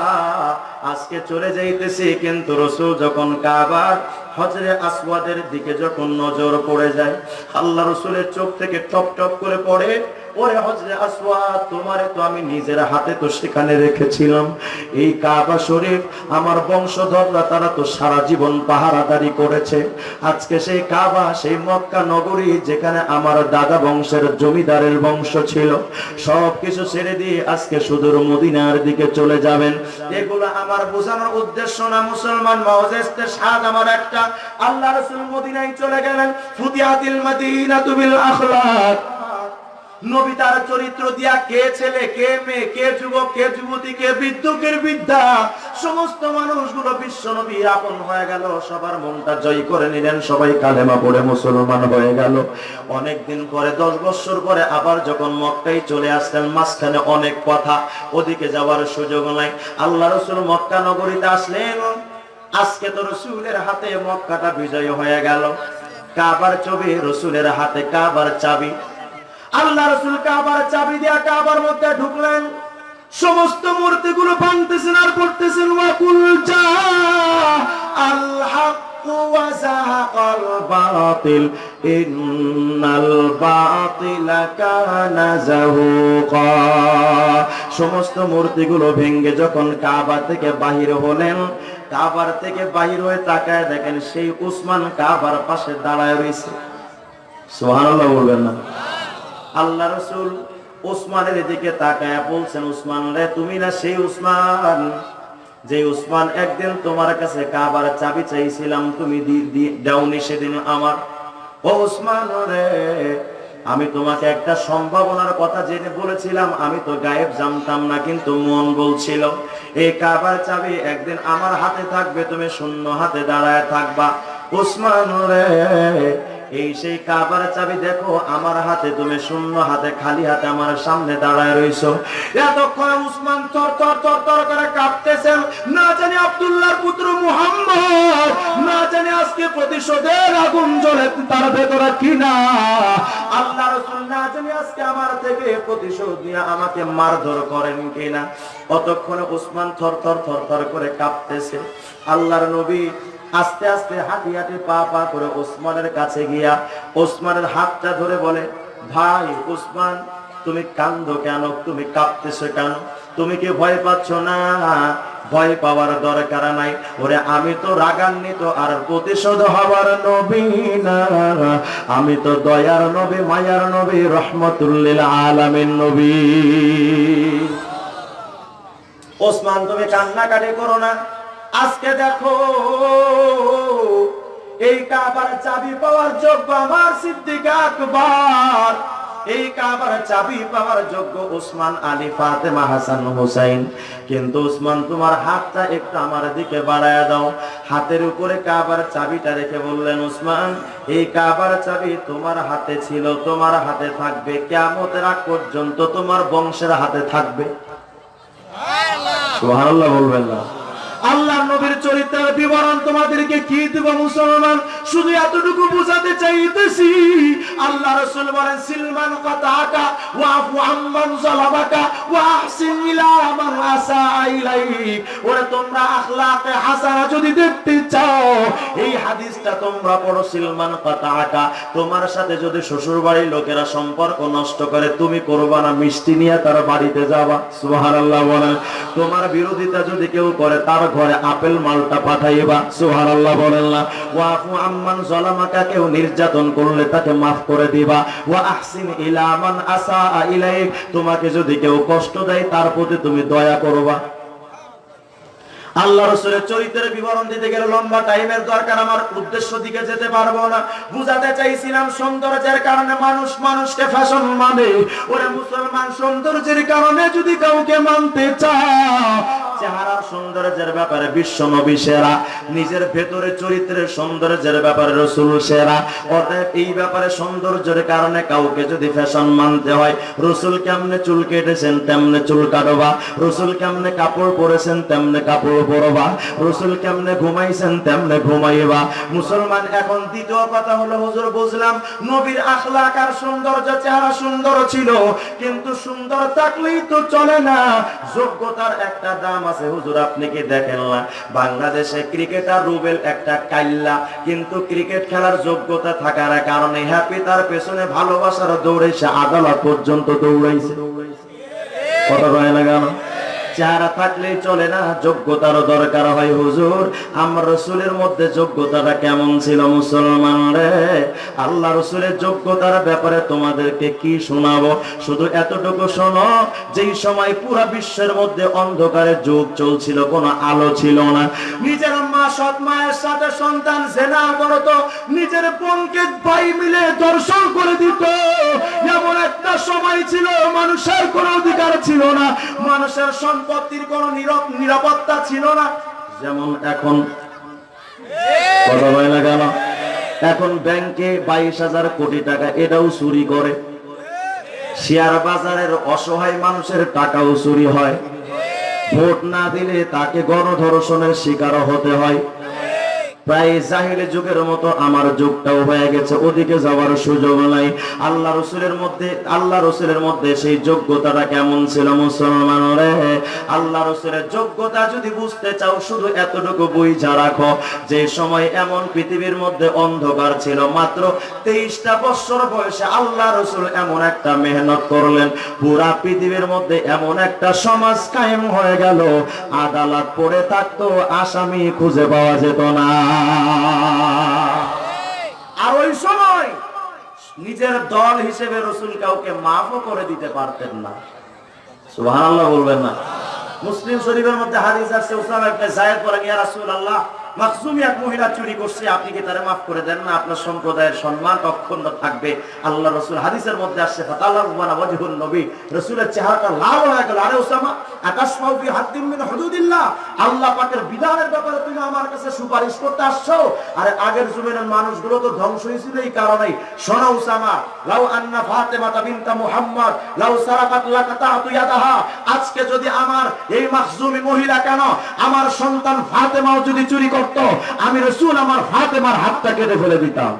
আজকে চলে যাইতেছি, কিন্তু রসুল যখন কাবার হজরে আসওয়াদের দিকে যখন নজর পড়ে যায়, আল্লাহ রসুলের চোখ থেকে টপ টপ করে পড়ে ওরে হজরে আসওয়াদ তোমারে তো আমি নিজের হাতে তো সেখানে রেখেছিলাম। এই কাবা শরীফ আমার বংশধররা, তারা তো সারা জীবন পাহারাদারি করেছে। আজকে সেই কাবা, সেই মক্কা নগরী, যেখানে আমার দাদা বংশের জমিদারের বংশ ছিল সব কিছু ছেড়ে দিয়ে আজকে সুদূর মদিনার দিকে চলে যাবেন। এগুলো আমার বোঝানোর উদ্দেশ্য না, মুসলমান আমার একটা। আল্লাহ রসুল মদিনায় চলে গেলেন, ফুতিয়াতিল মদিনা আখলাক। নবী তার চরিত্র দিয়া কে ছেলে, কে মেয়ে, কে যুবক, কে যুবতী, কে বৃদ্ধকের বিদ্যা সমস্ত মানুষগুলো বিশ্ব নবীর আপন হয়ে গেল। সবার মনটা জয় করে নিলেন। সবাই কালেমা পড়ে মুসলমান হয়ে গেল। অনেকদিন পরে, দশ বছর পরে আবার যখন মক্কাই চলে আসলেন, মাঝখানে অনেক কথা, ওদিকে যাওয়ার সুযোগ নাই। আল্লাহ রসুল মক্কা নগরীতে আসলেন। আজকে তো রসুলের হাতে মক্কাটা বিজয় হয়ে গেল। কাবার ছবি, রসুলের হাতে কাবার চাবি। আল্লাহ রসুল কাবার চাবি দিয়া কাবার মধ্যে ঢুকলেন। সমস্ত মূর্তিগুলো ভাঙতেছেন আর পড়তেছেন। ওয়াকুল জা আল হাক্ক ওয়া যাহাকাল বাতিল, ইন্নাল বাতিলা কানা যাহুকা। সমস্ত মূর্তিগুলো ভেঙ্গে যখন কাবা থেকে বাহির হলেন, কাবার থেকে বাহির হয়ে তাকায় দেখেন সেই উসমান কাবার পাশে দাঁড়ায় রয়েছে। সুবহানাল্লাহ বলবেন না। আল্লাহ রসুল উসমানের দিকে তাকায় বলছেন, উসমান রে, তুমি না সেই উসমান যে উসমান একদিন তোমার কাছে কাবার চাবি চাইছিলাম, তুমি দাওনি সেদিন আমার? ও উসমান রে, আমি তোমাকে একটা সম্ভাবনার কথা জেনে বলেছিলাম, আমি তো গায়েব জানতাম না, কিন্তু মন বলছিল, এই কাবার চাবি একদিন আমার হাতে থাকবে, তুমি শূন্য হাতে দাঁড়ায় থাকবা। উসমান রে এই সেই কাবার চাবি দেখো, আমার হাতে তুমি শূন্য হাতে, খালি হাতে আমার সামনে দাঁড়ায় রইছো। এতক্ষণ উসমান তর তর তর তর করে কাঁপতেছেন না জানি আব্দুল্লাহর পুত্র মুহাম্মদ, না জানি আজকে প্রতিশোধের আগুন জ্বলে তার ভেতরে কিনা। আল্লাহ রসুল না জানি আজকে আমার থেকে প্রতিশোধ নিয়ে আমাকে মারধর করেন কিনা। অতক্ষণে উসমান থর থর থর থর করে কাঁপতেছে আল্লাহর নবী আস্তে আস্তে হাঁটি হাঁটি পা পা করে ওসমানের কাছে গিয়া ওসমানের হাতটা ধরে বলে, ভাই ওসমান, তুমি কান্দো কেন? তুমি কাঁপতেছো কেন? তুমি কি ভয় পাচ্ছ না? ভয় পাওয়ার দরকার নাই। ওরে, আমি তো রাগান্বিত, আর প্রতিশোধ হবার নবী না। আমি তো দয়ার নবী, মায়ার নবী, রহমতুল্লিল আলামিন নবী। ওসমান, তুমি কান্নাকাটি করো না। আজকে দেখো, এই কাবার চাবি পাওয়ার যোগ্য আমার সিদ্দিক আকবর। এই কাবার চাবি পাওয়ার যোগ্য উসমান আলী ফাতেমা হাসান হুসাইন। কিন্তু উসমান তোমার হাতটা একটু আমার দিকে বাড়ায় দাও। হাতের উপরে কাবার চাবিটা রেখে বললেন উসমান এই কাবার চাবি তোমার হাতে ছিল, তোমার হাতে থাকবে। কেমতের আগ পর্যন্ত তোমার বংশের হাতে থাকবে। সুবহানাল্লাহ বলবেন না। আল্লাহ নবীর চরিত্রের বিবরণ তোমাদেরকে কি দেব মুসলমান? শুধু এতটুকু বোঝাতে চাইতেছি, আল্লাহ রাসূল বলেন, সিলমান আম্মান যালামাকা ওয়া আহসিন ইলা আসা ওরে, তোমরা আখলাকে হাসানা যদি দেখতে চাও, এই হাদিসটা তোমরা পড়ো, সিলমান তোমার সাথে যদি শ্বশুর বাড়ির লোকেরা সম্পর্ক নষ্ট করে, তুমি করবা না, মিষ্টি নিয়ে তার বাড়িতে যাবা। বলেন। তোমার বিরোধিতা যদি কেউ করে, তার ঘরে আপেল মালটা পাঠাইবা। সুবহানাল্লাহ বলেন না। ওয়াফু আম্মান মুসলমান জলামাকা কেউ নির্যাতন করলে তাকে মাফ করে দিবা। ওয়া আহসিন ইলা মান আসা ইলাইক, তোমাকে যদি কেউ কষ্ট দেয়, তার প্রতি তুমি দয়া করবা। আল্লাহ রসুলের চরিত্রের বিবরণ দিতে গেলে লম্বা টাইমের দরকার, আমার উদ্দেশ্য দিকে যেতে পারব না। বুঝাতে চাইছিলাম সৌন্দর্যের কারণে মানুষ মানুষকে ফ্যাশন মানে। ওরে মুসলমান, সৌন্দর্যের কারণে যদি কাউকে মানতে চাও, চেহারার সৌন্দর্যের ব্যাপারে বিশ্ব নবী সেরা, নিজের ভেতরে চরিত্রের সৌন্দর্যের ব্যাপারে রসুল সেরা। অতএব এই ব্যাপারে সৌন্দর্যের কারণে কাউকে যদি ফ্যাশন মানতে হয়, রসুল কেমনে চুল কেটেছেন তেমনে চুল কাটবা রসুল কেমনে কাপড় পরেছেন তেমনে কাপড় মুসলমান, এখন দ্বিতীয় কথা হলো, হুজুর, বুঝলাম, নবীর আখলাক আর সৌন্দর্য, চেহারা সুন্দর ছিল, কিন্তু সুন্দর থাকলেই তো চলে না। যোগ্যতার একটা দাম আছে, হুজুর, আপনি কি দেখেন না? বাংলাদেশে ক্রিকেটার রুবেল একটা কাইল্লা, কিন্তু ক্রিকেট খেলার যোগ্যতা থাকার কারণে হ্যাপি তার পেছনে ভালোবাসার দৌড়েছে আদালত পর্যন্ত দৌড়াইছে। কথা কয় না চেহারা থাকলেই চলে না, যোগ্যতারও দরকার হয় হুজুর। আমার রসুলের মধ্যে যোগ্যতাটা কেমন ছিল মুসলমান রে? আল্লাহ রসুলের যোগ্যতার ব্যাপারে তোমাদেরকে কি শোনাবো? শুধু এতটুকু শোনো, যেই সময় পুরা বিশ্বের মধ্যে অন্ধকারের যুগ চলছিল, কোনো আলো ছিল না। নিজের মা সৎ মায়ের সাথে সন্তান জেনা করতো, নিজের বোনকে ভাই মিলে দর্শন করে দিত। এমন একটা সময় ছিল, মানুষের কোনো অধিকার ছিল না। মানুষের সম্পত্তির কোন নিরাপত্তা ছিল না। যেমন এখন। এখন ব্যাংকে বাইশ হাজার কোটি টাকা এটাও চুরি করে। শেয়ার বাজারের অসহায় মানুষের টাকাও চুরি হয়। ভোট না দিলে তাকে গণধর্ষণের শিকারও হতে হয়। প্রায় জাহিলি যুগের মতো আমার যুগটাও হয়ে গেছে, ওদিকে যাওয়ার সুযোগ নাই। আল্লাহ রসুলের মধ্যে, আল্লাহ রসুলের মধ্যে সেই যোগ্যতাটা কেমন ছিল মুসলমান আল্লাহ রসুলের যোগ্যতা যদি বুঝতে চাও, শুধু এতটুকু বুঝা রাখো যে সময় এমন পৃথিবীর মধ্যে অন্ধকার ছিল, মাত্র তেইশটা বছর বয়সে আল্লাহ রসুল এমন একটা মেহনত করলেন। পুরা পৃথিবীর মধ্যে এমন একটা সমাজ কায়েম হয়ে গেল, আদালত পড়ে থাকতো, আসামি খুঁজে পাওয়া যেত না। আর ওই সময় নিজের দল হিসেবে রসুল কাউকে মাফও করে দিতে পারতেন না। সুবহানাল্লাহ বলবেন না। মুসলিম শরীফের মধ্যে হাদিস আছে, উসমান ইবনে যায়েদ বলেন, ইয়া রাসূলুল্লাহ মাখজুমি এক মহিলা চুরি করছে, আপনি কি তারে মাফ করে দেন না? আপনার সম্প্রদায়ের সম্মান অক্ষুণ্ণ থাকবে। আল্লাহ রাসূল হাদিসের মধ্যে আসছে নবী। রাসূলের চেহারাটা লাল হয়ে গেল। আরে মিন হুদুদিল্লাহ। আল্লাহ পাকের বিধানের ব্যাপারে তুমি আমার কাছে সুপারিশ করতে আসছো। আরে আগের যুগের মানুষগুলো তো ধ্বংস হয়েছিল এই কারণে শোনো উসামা লাউ আন্না ফাতেমা বিনতা মুহাম্মদ, লাউ সারাকাত আজকে যদি আমার এই মাখজুমি মহিলা কেন, আমার সন্তান ফাতেমাও যদি চুরি করত আমি রাসূল আমার ফাতেমার হাতটা কেটে ফেলে দিতাম।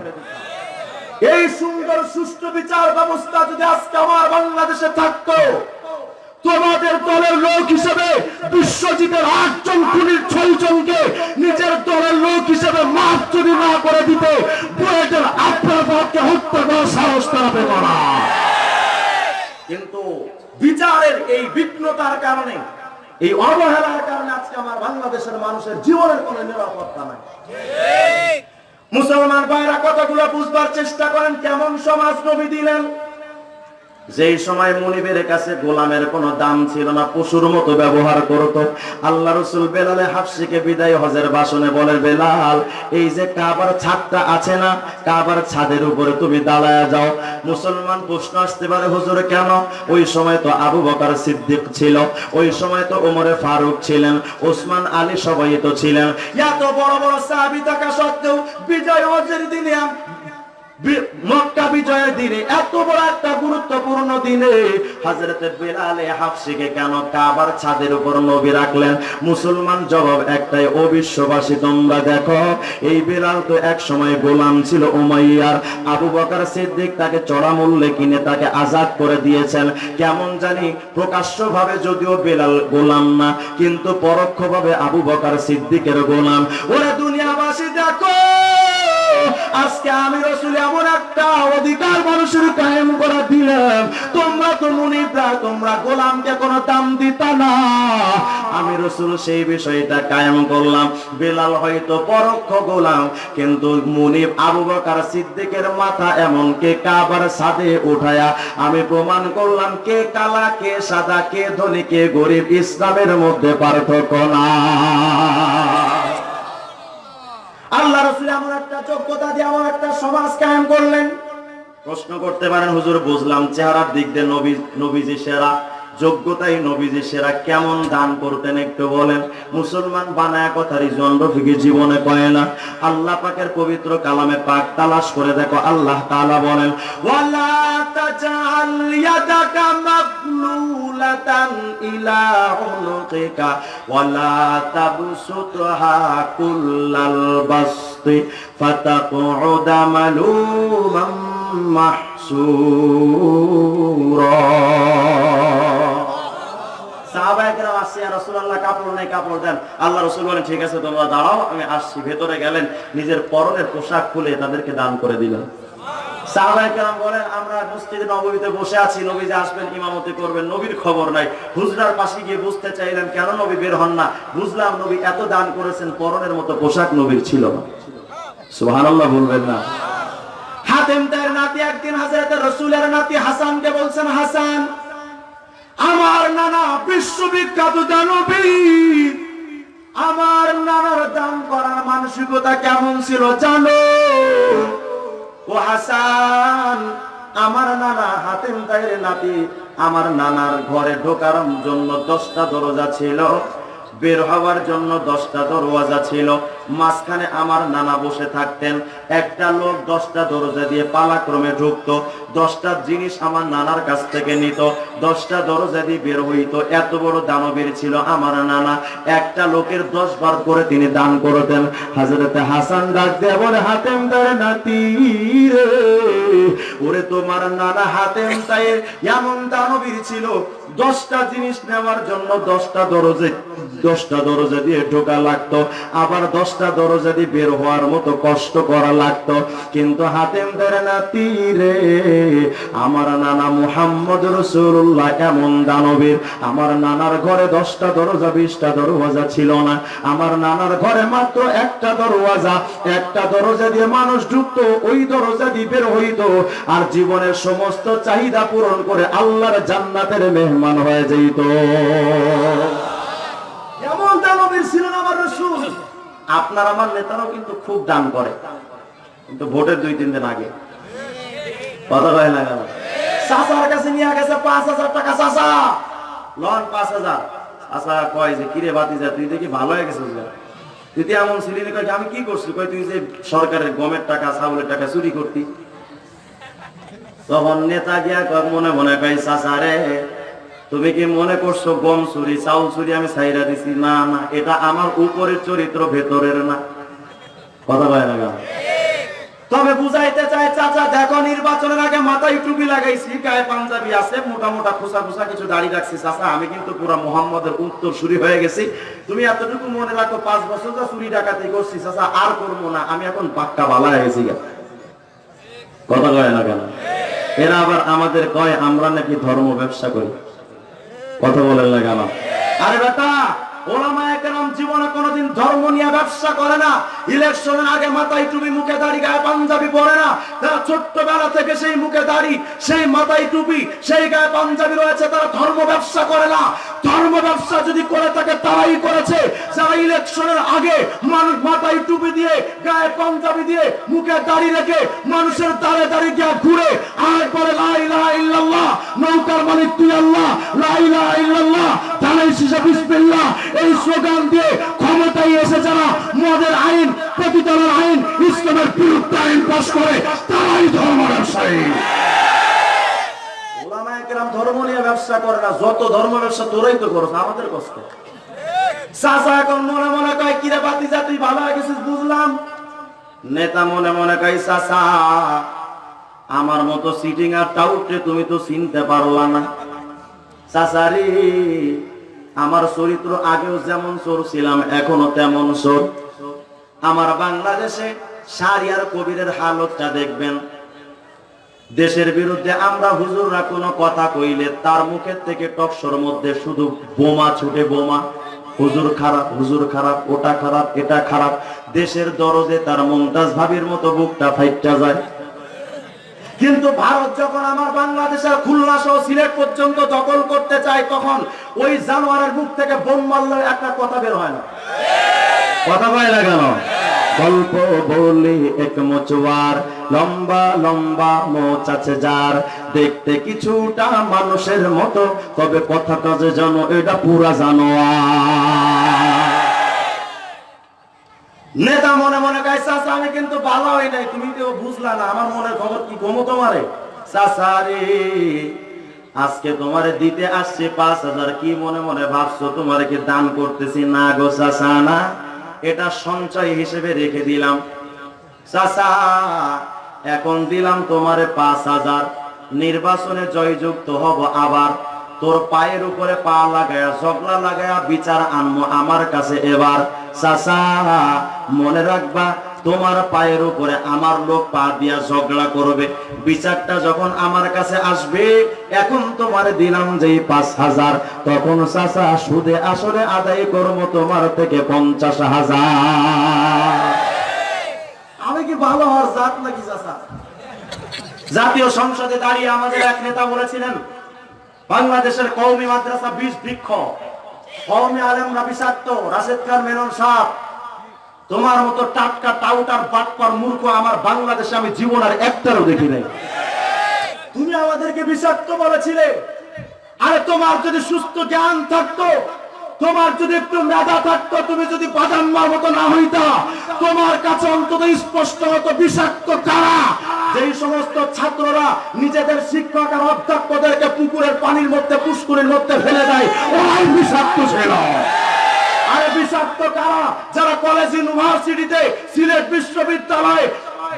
এই সুন্দর, সুষ্ঠু বিচার ব্যবস্থা যদি আজকে আমার বাংলাদেশে থাকতো, তোমাদের দলের লোক হিসেবে বিশ্বজিতের আটজন খুনির ছয় জনকে নিজের দলের লোক হিসেবে মাফ যদি না করে দিতে, বুয়েটের আপনার পক্ষে হত্যা করার সাহস তারা পেত কিন্তু বিচারের এই বিঘ্নতার কারণে এই অবহেলার কারণে আজকে আমার বাংলাদেশের মানুষের জীবনের কোনো নিরাপত্তা নাই। মুসলমান ভাইরা কতগুলো বুঝবার চেষ্টা করেন? কেমন সমাজ নবী দিলেন? যেই সময় মনিবের কাছে গোলামের কোনো দাম ছিল না, পশুর মতো ব্যবহার করত। আল্লাহ রসুল বেলালে হাফসিকে বিদায় হজের বাসনে বলে, বেলাল, এই যে কাবার ছাদটা আছে না, কাবার ছাদের উপরে তুমি দাঁড়ায় যাও। মুসলমান প্রশ্ন আসতে পারে, হুজুর, কেন? ওই সময় তো আবু বকার সিদ্দিক ছিল, ওই সময় তো ওমরে ফারুক ছিলেন, ওসমান আলী সবাই তো ছিলেন। এত বড় বড় সাহাবি থাকা সত্ত্বেও বিজয় হজের দিনে মক্কা বিজয়ের দিনে, এত বড় একটা গুরুত্বপূর্ণ দিনে হযরতে বিলালে হাফসিকে কেন কাবার ছাদের উপর নবী রাখলেন? মুসলমান জবাব একটাই ও বিশ্ববাসী তোমরা দেখো, এই বিলাল তো এক সময় গোলাম ছিল উমাইয়ার। আবু বকর সিদ্দিক তাকে চড়া মূল্যে কিনে তাকে আজাদ করে দিয়েছেন। কেমন জানি প্রকাশ্যভাবে যদিও বেলাল গোলাম না, কিন্তু পরোক্ষভাবে আবু বকর সিদ্দিকের গোলাম। ওরা দুনিয়াবাসী দেখো! আজকে আমি রসুল এমন একটা অধিকার মানুষের কায়েম করে দিলাম। তোমরা তো মুনিবরা, তোমরা গোলামকে কোনো দাম দিতা না। আমি রসুল সেই বিষয়টা কায়েম করলাম। বেলাল হয়তো পরোক্ষ গোলাম, কিন্তু মুনিব আবু বকর সিদ্দিকের মাথা এমনকি কাবার সাদে উঠায়া আমি প্রমাণ করলাম, কে কালা, কে সাদা, কে ধনী, কে গরিব, ইসলামের মধ্যে পার্থক্য না আল্লাহ রসুল এমন একটা যোগ্যতা দিয়ে আমার একটা সমাজ কায়েম করলেন। প্রশ্ন করতে পারেন, হুজুর, বুঝলাম চেহারার দিক দিয়ে নবী নবীজি সেরা। যোগ্যতাই নবীজি, সেরা কেমন দান করতেন একটু বলেন। মুসলমান বানায় কথা রিজন রফিকে জীবনে কয় না। আল্লাহ পাকের পবিত্র কালামে পাক তালাশ করে দেখো, আল্লাহ তাআলা বলেন, ওয়ালা পরনের বুঝতে চাইলেন, কেন নবী বের হন না? বুঝলাম, নবী এত দান করেছেন, পরনের মতো পোশাক নবীর ছিল না। বলবেন না। হাতেম নাতি একদিন হাজরত রসুলের নাতি হাসানকে বলছেন, হাসান আমার নানা বিশ্ববিখ্যাত দানবী আমার নানার দান করার মানসিকতা কেমন ছিল জানো? ও হাসান, আমার নানা হাতেম তাইরে নাতি, আমার নানার ঘরে ঢোকার জন্য দশটা দরজা ছিল, বের হওয়ার জন্য দশটা দরওয়াজা ছিল। মাঝখানে আমার নানা বসে থাকতেন। একটা লোক দশটা দরজা দিয়ে পালাক্রমে ঢুকতো। দশটা জিনিস আমার নানার কাছ থেকে নিত। দশটা দরজা দিয়ে বের হইতো। এত বড় দানবীর ছিল আমার নানা। একটা লোকের দশ বার করে তিনি দান করতেন। হাজরতে হাসান ডাক দিয়ে বলে, হাতেম তার নাতি ওরে তোমার নানা হাতেম তাই এমন দানবীর ছিল। দশটা জিনিস নেওয়ার জন্য দশটা দরজে, দশটা দরজা দিয়ে ঢোকা লাগতো। আবার দশটা দরজা দিয়ে বের হওয়ার মতো কষ্ট করা লাগতো। কিন্তু হাতেম ধরে না তীরে আমার নানা মুহাম্মদ রসুল্লাহ এমন দানবীর। আমার নানার ঘরে দশটা দরজা, বিশটা দরওয়াজা ছিল না। আমার নানার ঘরে মাত্র একটা দরওয়াজা। একটা দরজা দিয়ে মানুষ ঢুকতো, ওই দরজা দিয়ে বের হইতো। আর জীবনের সমস্ত চাহিদা পূরণ করে আল্লাহর জান্নাতের মেহমান হয়ে যেত এমন দানবীর ছিলেন আমার রসুল। আপনার আমার নেতারাও কিন্তু খুব দান করে। কিন্তু ভোটের দুই তিন দিন আগে। কথা কয় না চাচার কাছে নিয়ে গেছে পাঁচ হাজার টাকা চাচা। লন পাঁচ হাজার। আচ্ছা কয় যে কিরে বাতি যা তুই দেখি ভালো হয়ে গেছিস। তুই এমন ছিলি না, আমি কি করছি? কয় তুই যে সরকারের গমের টাকা ছাগলের টাকা চুরি করতি। তখন নেতা গিয়া মনে মনে কয় চাচা রে তুমি কি মনে করছ গম চুরি, চাউল চুরি আমি ছাইরা দিছি? না না, এটা আমার উপরের চরিত্র, ভেতরের না। কথা বলে না তবে বুঝাইতে চাই, চাচা, দেখো নির্বাচনের আগে মাথায় টুপি লাগাইছি, গায়ে পাঞ্জাবি আছে, মোটা মোটা খোসা খোসা কিছু দাড়ি রাখছি, চাচা, আমি কিন্তু পুরো মোহাম্মদের উত্তর শুরু হয়ে গেছি। তুমি এতটুকু মনে রাখো, পাঁচ বছর যা চুরি ডাকাতি করছি, চাচা, আর করব না, আমি এখন পাক্কা বালা হয়ে গেছি কথা কয় না কেন? এরা আবার আমাদের কয়, আমরা নাকি ধর্ম ব্যবসা করি। কথা বলেন না কেন? আরে বেটা! ধর্ম ব্যবসা দাড়ি যদি করে থাকে, তারাই করেছে। যারা ইলেকশনের আগে মানুষ মাথায় টুপি দিয়ে, গায়ে পাঞ্জাবি দিয়ে, মুখে রেখে মানুষের দাঁড়ে দাঁড়িয়ে গিয়ে ঘুরে আর নৌকার মালিক তুই আল্লাহ ইল্লাল্লাহ এই স্লোগান দিয়ে ক্ষমতায় এসে যারা মদের আইন প্রতিতলার আইন, ইসলামের বিরুদ্ধে আইন পাশ করে, তারাই ধর্ম ব্যবসায়ী। নিয়ে ব্যবসা করে না, যত ধর্ম ব্যবসা তো এখন মনে মনে গেছিস বুঝলাম। নেতা মনে মনে আমার মতো সিটিং আর টাউটে তুমি তো চিনতে পারলা না। চাচারি আমার চরিত্র আগেও যেমন চোর ছিলাম, এখনও তেমন চোর। আমার বাংলাদেশে শাহরিয়ার কবিরের হালতটা দেখবেন। দেশের বিরুদ্ধে আমরা হুজুররা কোনো কথা কইলে তার মুখের থেকে টকশোর মধ্যে শুধু বোমা ছুটে বোমা, হুজুর খারাপ হুজুর খারাপ, ওটা খারাপ, এটা খারাপ। দেশের দরজে তার মমতাজ ভাবির মতো বুকটা ফাইটটা যায়। কিন্তু ভারত যখন আমার বাংলাদেশের খুলনা সহ সিলেট পর্যন্ত দখল করতে চায়, তখন ওই জানোয়ারের বুক থেকে বোম মারলে একটা কথা বের হয় না। কথা পায় না কেন? গল্প বলি এক মোচওয়ার, লম্বা লম্বা মোচ আছে যার। দেখতে কিছুটা মানুষের মতো, তবে কথাটা যে জানো, এটা পুরা জানোয়ার। নেতা মনে মনে চাচা, আমি কিন্তু ভালো হই নাই। তুমি তো বুঝলা না, আমার মনের খবর কি গমো তোমারে? চাচা আজকে তোমারে দিতে আসছে পাঁচ হাজার। কি মনে মনে ভাবছ, তোমারে কি দান করতেছি? না গো চাচা, না। এটা সঞ্চয় হিসেবে রেখে দিলাম। চাচা, এখন দিলাম তোমারে পাঁচ হাজার। নির্বাচনে জয়যুক্ত হব আবার। তোর পায়ের উপরে পা লাগায়া, ঝগড়া লাগায়া বিচার আনব আমার কাছে এবার। চাচা, মনে রাখবা, তোমার পায়ের উপরে আমার লোক পা দিয়া ঝগড়া করবে। বিচারটা যখন আমার কাছে আসবে, এখন তোমার দিলাম যেই পাঁচ হাজার। তখন চাচা, সুদে আসলে আদায় করব তোমার থেকে পঞ্চাশ হাজার। আমি কি ভালো হওয়ার জাত নাকি, চাচা? জাতীয় সংসদে দাঁড়িয়ে আমাদের এক নেতা বলেছিলেন বাংলাদেশের কৌমি মাদ্রাসা বিষ বৃক্ষ কৌমি আলেমরা বিষাক্ত, রাশেদ খান মেনন সাহ, তোমার মতো টাটকা টাউটার বাটকর মূর্খ আমার বাংলাদেশে আমি জীবন আর একটারও দেখি নাই। তুমি আমাদেরকে বিষাক্ত বলেছিলে। আরে তোমার যদি সুস্থ জ্ঞান থাকতো তোমার যদি একটু মেধা থাকতো, তুমি যদি বাদাম্মার মতো না হইতা, তোমার কাছে অন্তত স্পষ্ট হতো বিষাক্ত কারা? যেই সমস্ত ছাত্ররা নিজেদের শিক্ষক আর অধ্যক্ষদেরকে পুকুরের পানির মধ্যে পুষ্কুরের মধ্যে ফেলে দেয়, ওরাই বিষাক্ত ছিল। আরে বিষাক্ত কারা? যারা কলেজ ইউনিভার্সিটিতে সিলেট বিশ্ববিদ্যালয়ে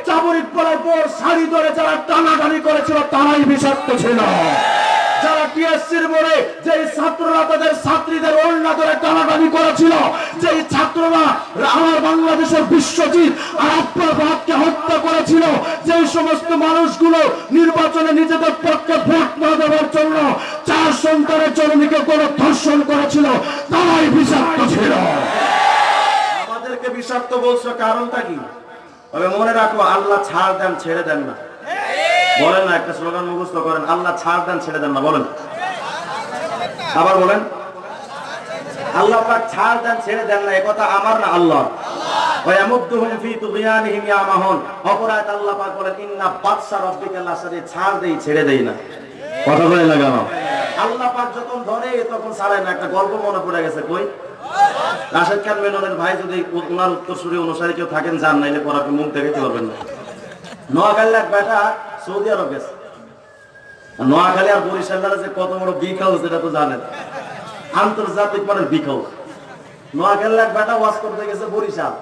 চাবরিক পরের পর শাড়ি ধরে যারা টানাটানি করেছিল, তারাই বিষাক্ত ছিল। যারা টিএসসির মোড়ে যেই ছাত্ররা তাদের ছাত্রীদের ওড়না ধরে টানাটানি করেছিল, যেই ছাত্ররা আমার বাংলাদেশের বিশ্বজিৎ আর আপনার ভাবকে হত্যা করেছিল, যেই সমস্ত মানুষগুলো নির্বাচনে নিজেদের পক্ষে ভোট না দেওয়ার জন্য চার সন্তানের জননীকে কোনো ধর্ষণ করেছিল, তারাই বিষাক্ত ছিল। আমাদেরকে বিষাক্ত বলছো কারণটা কি? তবে মনে রাখো, আল্লাহ ছাড় দেন, ছেড়ে দেন না। বলেন না, একটা স্লোগান মুখস্থ করেন। আল্লাহ ছাড় দেন, ছেড়ে দেন না, বলেন। আবার বলেন, আল্লাহ ছাড় দেন, ছেড়ে দেন না একথা আমার না আল্লাহ গল্প মনে পড়ে গেছে, কই? ভাই যদি অনুসারী কেউ থাকেন, যান, নাইলে পর আপনি মুখ দেখাতে পারবেন না। নোয়াখালী এক বেটা সৌদি আরব গেছে। নোয়াখালী আর বরিশালের যে কত বড় বিগ হাউস এটা তো জানেন। আন্তর্জাতিক মানের বিগ হাউস নোয়াখালী এক বেটা ওয়াজ করতে গেছে বরিশাল।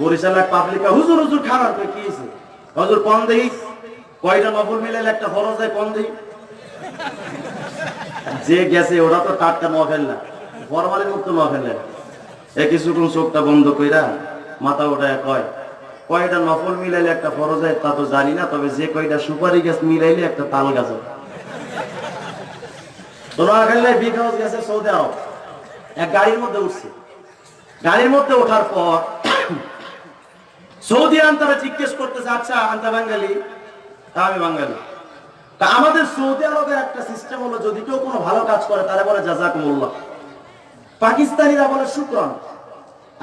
বরিশাল এক পাবলিক হুজুর হুজুর খারাপ কি হয়েছে হুজুর কম দেই? কয়টা নফল মিলাইলে একটা ফরজ দেয় কম দেই? যে গেছে, ওরা তো টাটকা নোয়াখালী না। ফরমালি মুক্ত নোয়াখালী। এ কিছুক্ষণ চোখটা বন্ধ কইরা মাথা ওঠায় কয় কয়টা নফল মিলাইলে একটা ফরজ হয়, তা তো জানি না, তবে যে কয়টা সুপারি গাছ মিলাইলে একটা তাল গাছ আরব। এক গাড়ির মধ্যে উঠছে। ওঠার পর সৌদি জিজ্ঞেস আচ্ছা আনতা তা আমাদের সৌদি আরবের একটা সিস্টেম হলো, যদি কেউ কোনো ভালো কাজ করে বলে পাকিস্তানিরা বলে, শুক্রন।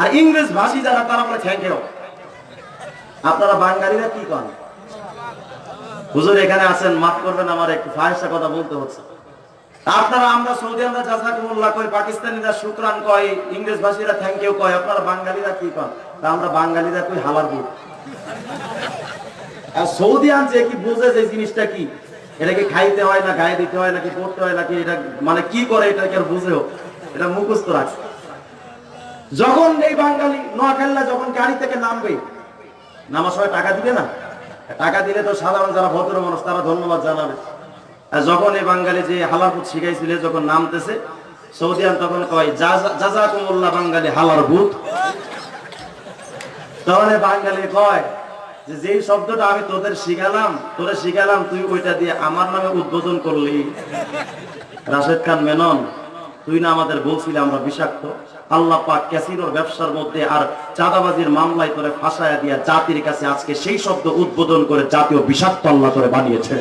আর ইংরেজ ভাষী যারা, তারা বলে, থ্যাংক ইউ। আপনারা বাঙালিরা কি করেন হুজুর, এখানে আছেন, মাফ করবেন আমার একটু ফাহেসা কথা বলতে হচ্ছে। আপনারা, আমরা সৌদি আমরা জাজাকুমুল্লাহ কই, পাকিস্তানিরা শুক্রান কয় ইংরেজ ভাষীরা থ্যাংক ইউ কয়, আপনারা বাঙালিরা কি কন? তা আমরা বাঙালিরা কই হালার বুট। আর সৌদি আন যে কি বুঝে যে জিনিসটা কি? এটাকে খাইতে হয় না, গায়ে দিতে হয় নাকি পড়তে হয় নাকি, এটা মানে কি করে, এটা কি আর বুঝেও এটা মুখস্থ রাখে যখন এই বাঙালি নোয়াখাল্লা যখন গাড়ি থেকে নামবে নামার সময় টাকা দিবে না? টাকা দিলে তো সাধারণ যারা ভদ্র মানুষ, তারা ধন্যবাদ জানাবে। যখন এই বাঙালি যে হালারপুত শিখাইছিল, যখন নামতেছে সৌদিয়ান তখন কয় জাজাকুমুল্লাহ বাঙালি হালার ভূত। তখন বাঙালি কয়, যে যেই শব্দটা আমি তোদের শিখালাম তোদের শিখালাম, তুই ওইটা দিয়ে আমার নামে উদ্বোধন করলি। রাশেদ খান মেনন, তুই না আমাদের বলছিলি, আমরা বিষাক্ত। আল্লাহ পাক ক্যাসিনোর ব্যবসার মধ্যে আর চাঁদাবাজির মামলায় তোরে ফাঁসায়া দিয়া জাতির কাছে আজকে সেই শব্দ উদ্বোধন করে জাতীয় বিষাক্ত আল্লাহ তোরে বানিয়েছে।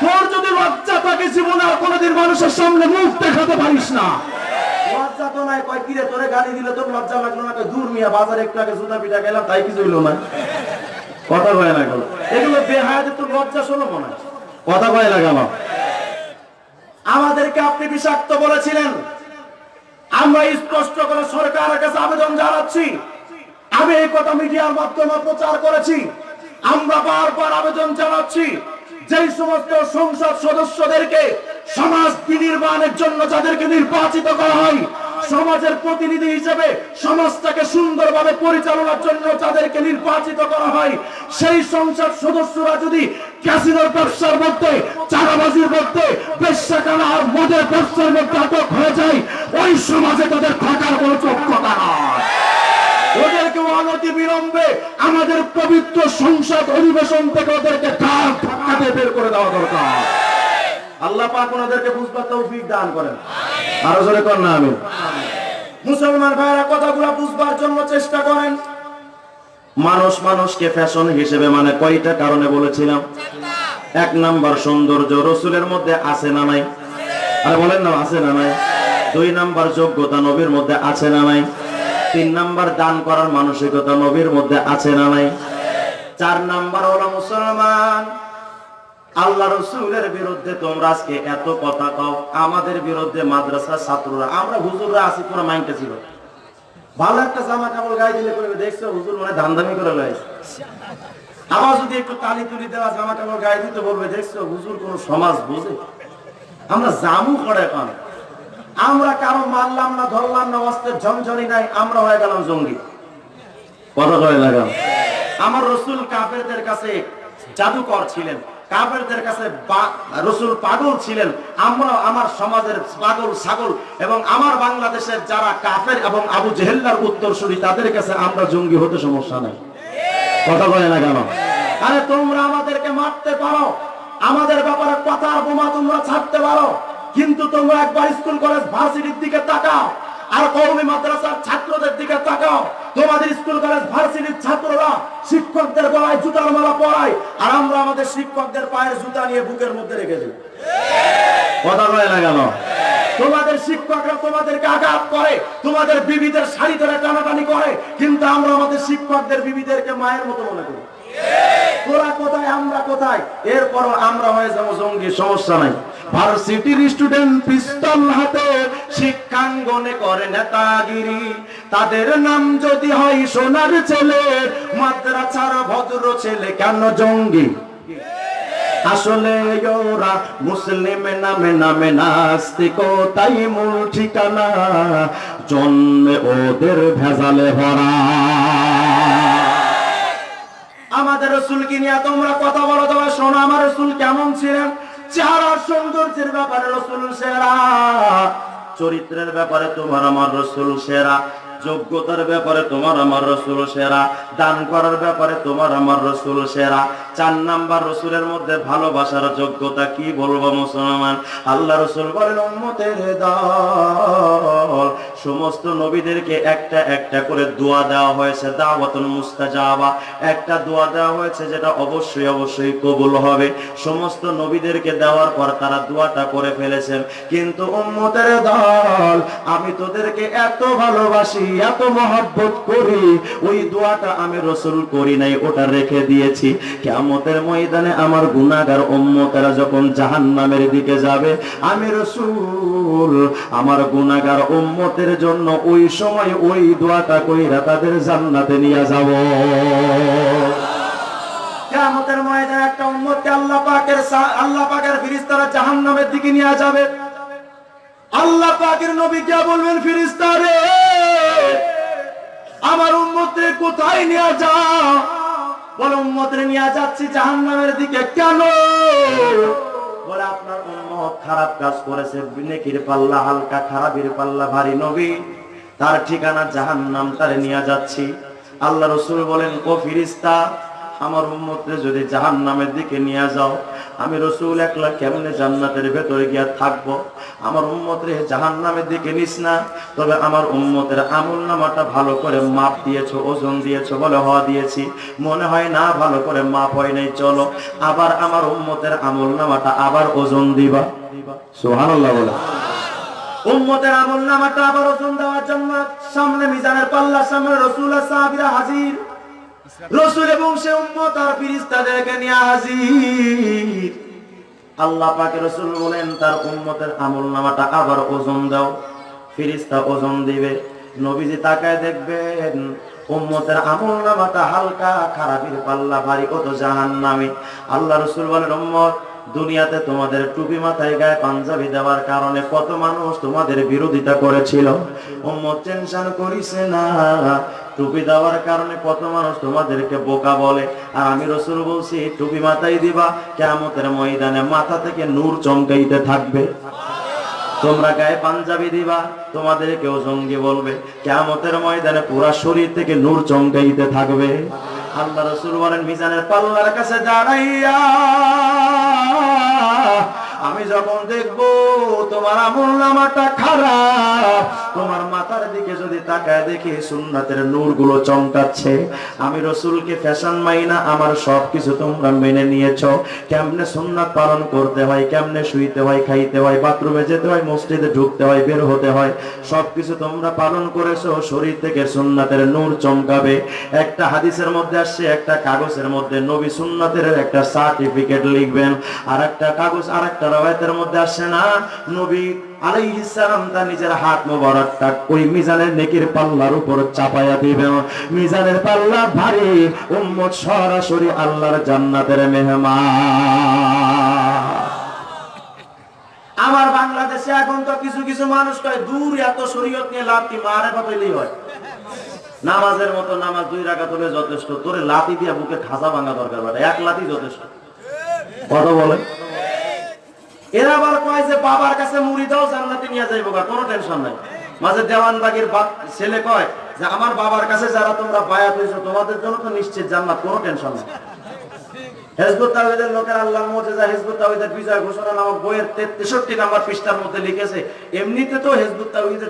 তোর যদি লজ্জা থাকে জীবনে আর কোনোদিন মানুষের সামনে মুখ দেখাতে পারিস না। কিরে আমাদেরকে আপনি বিষাক্ত বলেছিলেন। আমরা স্পষ্ট করে সরকারের কাছে আবেদন জানাচ্ছি। আমি এই কথা মিডিয়ার মাধ্যমে প্রচার করেছি। আমরা বারবার আবেদন জানাচ্ছি যে সমস্ত সংসদ সদস্যদেরকে সমাজ বিনির্মাণের জন্য যাদেরকে নির্বাচিত করা হয় সমাজের প্রতিনিধি হিসেবে সমাজটাকে সুন্দরভাবে পরিচালনার জন্য যাদেরকে নির্বাচিত করা হয়, সেই সংসদ সদস্যরা যদি ক্যাসিনোর ব্যবসার মধ্যে চারাবাজির মধ্যে বেশ্যাখানা আর মদের ব্যবসার মধ্যে আটক হয়ে যায়, ওই সমাজে তাদের থাকার কোনো যোগ্যতা নয় আমাদের পবিত্র সংসদ অধিবেশন থেকে ওদেরকে বের করে দেওয়া দরকার। আল্লাহ পাক ওনাদেরকে বুঝবার তৌফিক দান করেন। আরও জোরে কর না আমি মুসলমান ভাইরা, কথাগুলো বুঝবার জন্য চেষ্টা করেন। মানুষ মানুষকে ফ্যাশন হিসেবে মানে কয়টা কারণে বলেছিলাম? এক নাম্বার সৌন্দর্য রসুলের মধ্যে আছে না নাই? আরে বলেন না, আছে না নাই? দুই নাম্বার যোগ্যতা নবীর মধ্যে আছে না নাই? তিন নাম্বার দান করার মানসিকতা নবীর মধ্যে আছে না নাই? চার নাম্বার হলো মুসলমান। আল্লাহ রসুলের বিরুদ্ধে তোমরা আজকে এত কথা কও। আমাদের বিরুদ্ধে মাদ্রাসার ছাত্ররা, আমরা হুজুররা আছি পুরো মাইন্ডটা ছিল। ভালো একটা জামা কাপড় গায়ে দিলে করবে দেখছ, হুজুর মানে ধান্দামি করে লাইছে আবার যদি একটু তালি তুলি দেওয়া, জামা কাপড় গায়ে দিতে বলবে, দেখছ, হুজুর কোন সমাজ বুঝে। আমরা জামু করে পান। আমরা কারও মারলাম না, ধরলাম না, অস্ত্রের ঝনঝনি নাই, আমরা হয়ে গেলাম জঙ্গি। কথা হয়ে লাগাম আমার রসুল কাফেরদের কাছে জাদুকর ছিলেন। কাফেরদের কাছে রসুল পাগল ছিলেন। আমরা আমার সমাজের পাগল, ছাগল এবং আমার বাংলাদেশের যারা কাফের এবং আবু জেহেল্লার উত্তরসূরি, তাদের কাছে আমরা জঙ্গি হতে সমস্যা নাই। কথা বলে না কেন? আরে তোমরা আমাদেরকে মারতে পারো। আমাদের ব্যাপারে কথার বোমা তোমরা ছাড়তে পারো। কিন্তু তোমরা একবার স্কুল, কলেজ, ভার্সিটির দিকে তাকাও। আর কৌমি মাদ্রাসার ছাত্রদের দিকে তাকাও। তোমাদের স্কুল, কলেজ, ভার্সিটির ছাত্ররা শিক্ষকদের গলায় জুতার মালা পরায়, আর আমরা আমাদের শিক্ষকদের পায়ের জুতা নিয়ে বুকের মধ্যে রেখে দিই। কথা বলে না কেন? তোমাদের শিক্ষকরা তোমাদেরকে আঘাত করে, তোমাদের বিবিদের শাড়ি ধরে টানাটানি করে, কিন্তু আমরা আমাদের শিক্ষকদের বিবিদেরকে মায়ের মতো মনে করি। তোরা কোথায়, আমরা কোথায়? এরপরও আমরা হয়ে যাব জঙ্গি, সমস্যা নাই। ভার্সিটির স্টুডেন্ট পিস্তল হাতে শিক্ষাঙ্গনে করে নেতাগিরি। তাদের নাম যদি হয় সোনার ছেলে ভদ্র ছেলে, কেন জঙ্গি? আসলে ওরা মুসলিম নামে নামে নাস্তিক, তাই মূল ঠিকানা, জন্মে ওদের ভেজালে ভরা। আমাদের রসুলকে নিয়ে তোমরা কথা বলো, তোমার শোনো আমার রসুল কেমন ছিলেন? চেহারা সৌন্দর্যের ব্যাপারে রসুল সেরা, চরিত্রের ব্যাপারে তোমার আমার রসুল সেরা। যোগ্যতার ব্যাপারে তোমার আমার রসুল সেরা, দান করার ব্যাপারে তোমার আমার রসুল সেরা। চার নাম্বার, রসুলের মধ্যে ভালোবাসার যোগ্যতা কি বলব মুসলমান? আল্লাহ রসুল বলেন, উম্মতের দল। সমস্ত নবীদেরকে একটা একটা করে দোয়া দেওয়া হয়েছে, দাওয়াতুল মুস্তাজাবা। একটা দোয়া দেওয়া হয়েছে যেটা অবশ্যই অবশ্যই কবুল হবে। সমস্ত নবীদেরকে দেওয়ার পর তারা দোয়াটা করে ফেলেছেন। কিন্তু উম্মতের দল, আমি তোদেরকে এত ভালোবাসি এত মহব্বত করি, ওই দোয়াটা আমি রসুল করি নাই, ওটা রেখে দিয়েছি। কেমতের ময়দানে আমার গুনাহগার উম্মতেরা যখন জাহান্নামের দিকে যাবে, আমি রসুল, আমার গুনাহগার উম্মতের জন্য ওই সময় ওই দোয়াটা কইরা তাদের জান্নাতে নিয়ে যাব। কিয়ামতের ময়দানে একটা উম্মতকে আল্লাহ পাকের আল্লাহ পাকের ফেরেশতারা জাহান্নামের দিকে নিয়ে যাবে। আল্লাহ পাকের নবী কে বলবেন ফেরেশতারে আমার উন্মতে কোথায় নিয়ে যা বলে উন্মতরে নিয়ে যাচ্ছি জাহান্নামের দিকে। কেন? বলে, আপনার উন্মত খারাপ কাজ করেছে। নেকির পাল্লা, হালকা খারাপের পাল্লা, ভারী নবী। তার ঠিকানা জাহান্নাম, তারে নিয়ে যাচ্ছি। আল্লাহ রসুল বলেন, ও ফিরিস্তা আমার উম্মতরে যদি জাহান নামের দিকে নিয়ে যাও, আমি রসুল একলা কেমনে জান্নাতের ভেতরে গিয়া থাকব? আমার উম্মতরে জাহান নামের দিকে নিস না। তবে আমার উম্মতের আমল নামাটা ভালো করে মাপ দিয়েছ, ওজন দিয়েছ বলে হওয়া দিয়েছি। মনে হয় না ভালো করে মাপ হয় নাই, চলো। আবার আমার উম্মতের আমল নামাটা আবার ওজন দিবা। সোহানুল্লাহ বলে। উম্মতের আমল নামাটা আবার ওজন দেওয়ার জন্য সামনে মিজানের পাল্লা, সামনে রসুল সাহাবীরা হাজির। রসুল এবং সে উম্মত আর ফিরিস্তাদেরকে নিয়ে হাজির। আল্লাহ পাকে রসুল বলেন, তার উম্মতের আমল নামাটা আবার ওজন দাও। ফিরিস্তা ওজন দিবে। নবীজি তাকায় দেখবেন, উম্মতের আমল নামাটা হালকা খারাপের পাল্লা ভারী কত জাহান নামে আল্লাহ রসুল বলেন, উম্মত দুনিয়াতে তোমাদের টুপি মাথায় গায়ে পাঞ্জাবি দেওয়ার কারণে কত মানুষ তোমাদের বিরোধিতা করেছিল। উম্মত টেনশন করিছে না। টুপি দেওয়ার কারণে কত মানুষ তোমাদেরকে বোকা বলে। আর আমি রসুল বলছি, টুপি মাথায় দিবা কেমতের ময়দানে মাথা থেকে নূর চমকাইতে থাকবে। তোমরা গায়ে পাঞ্জাবি দিবা তোমাদের কেউ জঙ্গি বলবে। কেমতের ময়দানে পুরা শরীর থেকে নূর চমকাইতে থাকবে। আল্লাহ রসুল বলেন মিজানের পাল্লার কাছে দাঁড়াইয়া আমি যখন দেখব তোমার আমল নামাটা খারাপ, তোমার মাথার দিকে যদি তাকায় দেখি সুন্নাতের নূরগুলো চমকাচ্ছে, আমি রসুলকে ফ্যাশন মাইনা, আমার সব কিছু তোমরা মেনে নিয়েছ। কেমনে সুন্নাত পালন করতে হয়, কেমনে শুইতে হয়, খাইতে হয়, বাথরুমে যেতে হয়, মসজিদে ঢুকতে হয়, বের হতে হয় সব কিছু তোমরা পালন করেছ, শরীর থেকে সুন্নাতের নূর চমকাবে। একটা হাদিসের মধ্যে আসছে, একটা কাগজের মধ্যে নবী সুন্নাতের একটা সার্টিফিকেট লিখবেন আর একটা কাগজ আর একটা রবায়তের মধ্যে আসছে না। নবী আলাইহিস সালাম নিজের হাত মোবারকটা ওই মিজানের নেকির পাল্লার উপর চাপায়া দিবেন। মিজানের পাল্লা ভারী, উম্মত সরাসরি আল্লাহর জান্নাতের মেহমান। আমার বাংলাদেশে এখন তো কিছু কিছু মানুষ কয়, দূর এত শরীয়ত নিয়ে লাভ কি মারে বাতইলেই হয়? নামাজের মতো নামাজ দুই রাখা তোলে যথেষ্ট। তোরে লাতি দিয়া বুকে খাসা ভাঙা দরকার এক লাতি যথেষ্ট। কত বলে এরা আবার কয় যে বাবার কাছে মুড়ি দাও নিয়ে যাইবো গা, কোনো টেনশন নাই। মাঝে দেওয়ানবাগির ছেলে কয় যে আমার বাবার কাছে যারা তোমরা বায়াত হয়েছো তোমাদের জন্য তো নিশ্চিত জান্নাত কোনো টেনশন নাই। হেজবুত তাওহীদের লোকের আল্লাহর মুজিজা হেজবুত তাওহীদের বিজয় ঘোষণা নামক বইয়ের 63 নাম্বার পৃষ্ঠার মধ্যে লিখেছে এমনিতে তো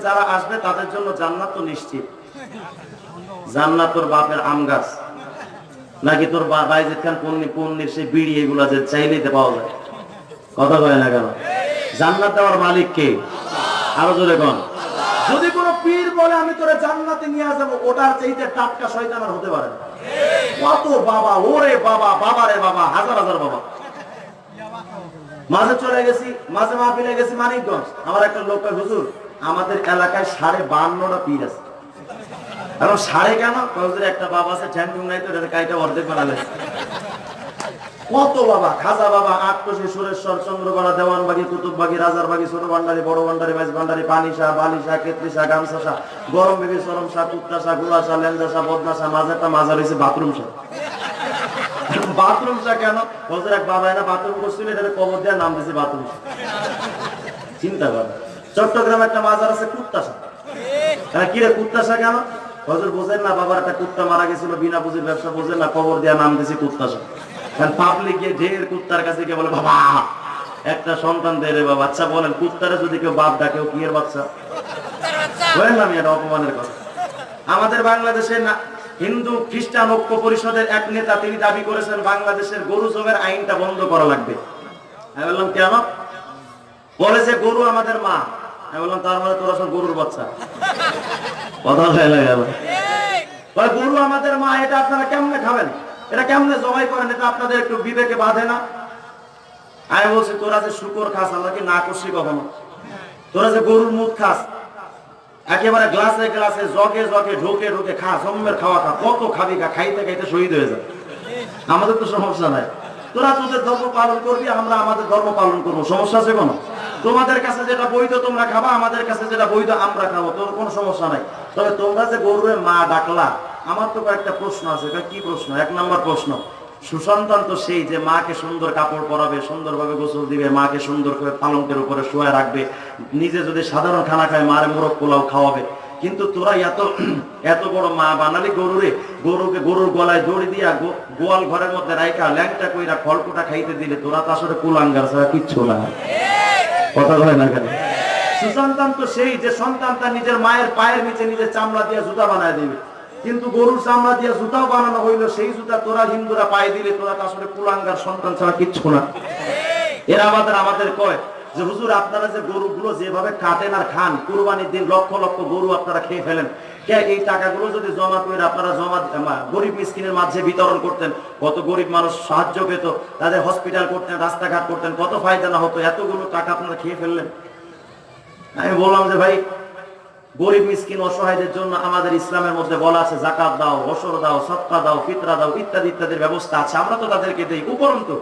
যারা আসবে তাদের জন্য জান্নাত তো নিশ্চিত। জান্নাত তোর বাপের আম গাছ। নাকি তোর বাইজিদ খান পন্নি পন্নির সেই বিড়ি এগুলা যে চাইলেই পাওয়া যায়। কথা কয় না কেন? জান্নাত দেওয়ার মালিক কে? আরও জোরে কোন। যদি কোনো পীর বলে, আমি তোরে জান্নাতে নিয়ে যাব ওটার চাইতে টাটকা শয়তান আর হতে পারে। কত বাবা, ওরে বাবা বাবা রে বাবা, হাজার হাজার বাবা। মাঝে চলে গেছি, মাঝে মাহফিলে গেছি মানিকগঞ্জ। আমার একটা লোক হুজুর, আমাদের এলাকায় সাড়ে বান্নটা পীর আছে। এখন সাড়ে কেন? একটা বাবা আছে ঠ্যাংটুং নাই তো কাইটা অর্ধেক বানালে। কত বাবা? খাজা বাবা আটকশি সুরেশ্বর, চন্দ্রকোনা, দেওয়ানবাগি, কুতুববাগি, রাজারবাগি, ছোট ভান্ডারি, বড় ভান্ডারি, মাঝ ভান্ডারি পানি শাহ বালি শাহ কেতলি গরম বিবি সরম শাহ কুত্তা শাহ গুড়া শাহ লেঞ্জা শাহ বদনা শাহ মাঝেরটা মাঝার হয়েছে বাথরুম শাহ বাথরুম শাহ কেন? বলছে এক বাবা এনে বাথরুম করছিল এটা কবর দেওয়ার নাম দিয়েছে বাথরুম চিন্তা কর। চট্টগ্রামে একটা মাজার আছে কুত্তা শাহ হ্যাঁ কি রে কুত্তা শাহ কেন? হজর বোঝেন না, বাবার একটা কুত্তা মারা গেছিল, বিনা পুঁজির ব্যবসা বোঝেন না, কবর দেওয়া নাম দিয়েছে কুত্তা পাবলিক গিয়ে ঢের কুত্তার কাছে গিয়ে বলে, বাবা, একটা সন্তান দে রে আচ্ছা বলেন, কুত্তারে যদি কেউ বাপ ডাকে কি এর বাচ্চা? আমি এটা অপমানের কথা। আমাদের বাংলাদেশে না, হিন্দু খ্রিস্টান ঐক্য পরিষদের এক নেতা, তিনি দাবি করেছেন, বাংলাদেশের গরু জবের আইনটা বন্ধ করা লাগবে। আমি বললাম, কেন? বলে যে, গরু আমাদের মা। আমি বললাম, তার মানে তোরা সব গরুর বাচ্চা? কথা গেল। গরু আমাদের মা, এটা আপনারা কেমনে খাবেন? এটা কেমনে জবাই করেন? এটা আপনাদের একটু বিবেকে বাঁধে না? আমি বলছি, তোরা যে শুকর খাস আমরা কি না করছি কখনো। তোরা যে গরুর মুখ খাস, একেবারে গ্লাসে গ্লাসে জগে জগে ঢোকে ঢোকে খা, জম্মের খাওয়া খা, কত খাবি খা, খাইতে খাইতে শহীদ হয়ে যায় আমাদের তো সমস্যা নাই। তোরা তোদের ধর্ম পালন করবি, আমরা আমাদের ধর্ম পালন করব। সমস্যা আছে কোনো? তোমাদের কাছে যেটা বৈধ, তোমরা খাবা, আমাদের কাছে যেটা বৈধ, আমরা খাব। তোর কোনো সমস্যা নাই। তবে তোমরা যে গরুরে মা ডাকলা আমার তো কয়েকটা প্রশ্ন আছে কি প্রশ্ন? এক নম্বর প্রশ্ন। সুসন্তান তো সেই যে মাকে সুন্দর কাপড় পরাবে, সুন্দরভাবে গোসল দিবে, মাকে সুন্দর করে পালঙ্কের উপরে শুয়ে রাখবে, নিজে যদি সাধারণ খানা খায়, মারে মোরগ পোলাও খাওয়াবে। কিন্তু তোরা এত এত বড় মা বানালি গরুরে গরুকে গরুর গলায় দড়ি দিয়া গোয়াল ঘরের মধ্যে রাইকা ল্যাংটা কইরা খড়কুটা খাইতে দিলে তোরা তো আসলে কুলাঙ্গার ছাড়া কিচ্ছু না। কথা হয় না কেন? সুসন্তান তো সেই যে সন্তান তার নিজের মায়ের পায়ের নিচে নিজের চামড়া দিয়ে জুতা বানায় দিবে। কিন্তু গরুর চামড়া দিয়ে জুতাও বানানো হইল, সেই জুতা তোরা হিন্দুরা পায়ে দিলে তোরা তো আসলে কুলাঙ্গার সন্তান ছাড়া কিচ্ছু না। এরা আমাদের আমাদের কয় যে, হুজুর, আপনারা যে গরুগুলো যেভাবে কাটেন আর খান, কুরবানির দিন লক্ষ লক্ষ গরু আপনারা খেয়ে ফেলেন। এই টাকাগুলো যদি জমা করে আপনারা জমা গরিব মিসকিনের মাঝে বিতরণ করতেন, কত গরিব মানুষ সাহায্য পেত, তাদের হসপিটাল করতেন, রাস্তাঘাট করতেন, কত ফায়দা না হতো, এতগুলো টাকা আপনারা খেয়ে ফেললেন? আমি বললাম যে, ভাই গরিব, মিসকিন, অসহায়দের জন্য আমাদের ইসলামের মধ্যে বলা আছে জাকাত দাও অসর দাও সৎকা দাও, ফিতরা দাও, ইত্যাদি ইত্যাদির ব্যবস্থা আছে। আমরা তো তাদেরকে দেই, উপরন্তু,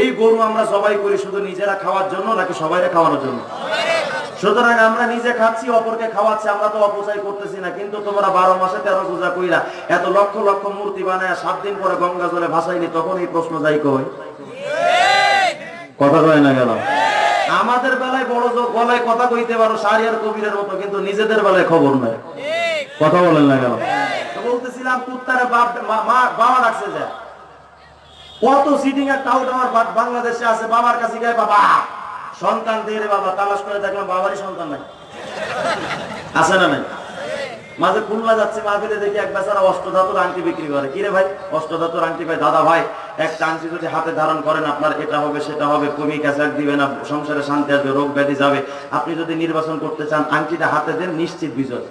এই গরু আমরা সবাই করি শুধু নিজেরা খাওয়ার জন্য নাকি সবাইরে খাওয়ানোর জন্য? সুতরাং আমরা নিজে খাচ্ছি, অপরকে খাওয়াচ্ছি, আমরা তো অপচয় করতেছি না। কিন্তু তোমরা বারো মাসে তেরো পূজা কইরা এত লক্ষ লক্ষ মূর্তি বানায় সাত দিন পরে গঙ্গা জলে ভাসাইনি তখন এই প্রশ্ন যাই কই কথা কয় না গেল আমাদের বেলায় বড় গলায় কথা কইতে পারো, সারিয়ার কবিরের মতো, কিন্তু নিজেদের বেলায় খবর নাই। কথা বলেন না কেন? বলতেছিলাম, কুত্তারে বাপ বাবা ডাকছে যে, কত সিটিং এর টাউট আমার বাংলাদেশে আছে, বাবার কাছে গায়ে বাবা, সন্তান দিয়ে বাবা, তালাশ করে দেখলাম বাবারই সন্তান নাই। আছে না নাই? মাঝে খুলনা যাচ্ছে মাহফিলে দেখি এক বেচারা অষ্টধাতুর আংটি বিক্রি করে। কিরে ভাই, অষ্টধাতুর আংটি ভাই দাদা ভাই, একটা আংটি যদি হাতে ধারণ করেন আপনার, এটা হবে, সেটা হবে, কমি ক্যাসাক দিবে না, সংসারে শান্তি আসবে, রোগ ব্যাধি যাবে। আপনি যদি নির্বাচন করতে চান, আংটিটা হাতে দেন, নিশ্চিত বিজয়।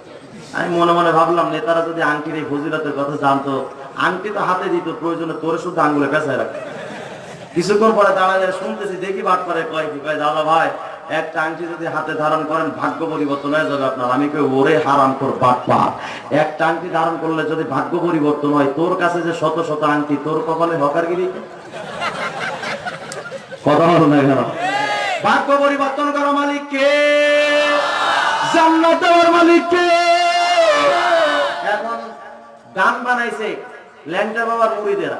আমি মনে মনে ভাবলাম, নেতারা যদি আংটির এই ফজিলতের কথা জানতো, আংটি তো হাতে দিত, প্রয়োজনে তোরে শুধু আঙ্গুলে পেঁচায় রাখতো। কিছুক্ষণ পরে দাঁড়ায় শুনতেছি, দেখি বাট করে কয় কি, কয়, দাদা ভাই একটা আংটি যদি হাতে ধারণ করেন, ভাগ্য পরিবর্তন হয়ে যাবে আপনার। আমি কই, ওরে হারাম কর বাট পাট একটা আংটি ধারণ করলে যদি ভাগ্য পরিবর্তন হয়, তোর কাছে যে শত শত আংটি, তোর কপালে হকারগিরি কথা হলো না কেন? ভাগ্য পরিবর্তন করো মালিক কে জান্নাত দেওয়ার মালিক কে এখন গান বানাইছে ল্যাংটা বাবার মুড়িদেরা।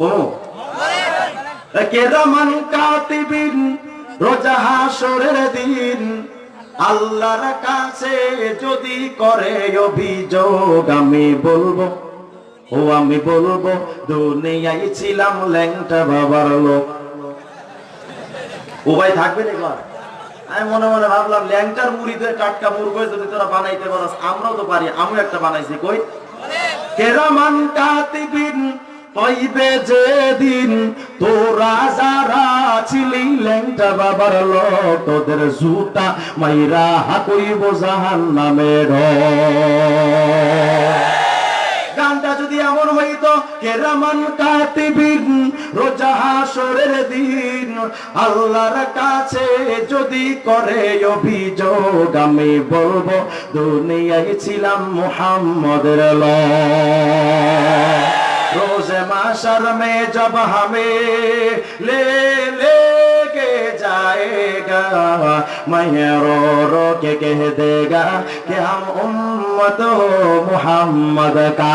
কোনো কেরামান কাতিবিন? রোজা হাসরের দিন আল্লাহর কাছে যদি করে অভিযোগ আমি বলব ও আমি বলব দুনিয়ায় ছিলাম ল্যাংটা বাবার লোক। ও ভাই থাকবে এবার আমি মনে মনে ভাবলাম ল্যাংটার মুড়িতে টাটকা মুরগো যদি তোরা বানাইতে পারস? আমরাও তো পারি আমিও একটা বানাইছি কই? কেরামান কাতিবিন পাইবে যেদিন তোরা যারা ছিলি ল্যাংটা বাবার তোদের জুতা মাইরা হাকইব জাহান নামের গানটা যদি এমন হইত কেরামান কাতিবিন, রোজা হাসরের দিন, আল্লাহর কাছে যদি করে অভিযোগ, আমি বলব, দুনিয়ায় ছিলাম মুহাম্মদের ল রোজে মাসার মে, জব হামে, লে লে। जाएगा मैं रो रो के कह देगा कि हम उम्मत हो मोहम्मद का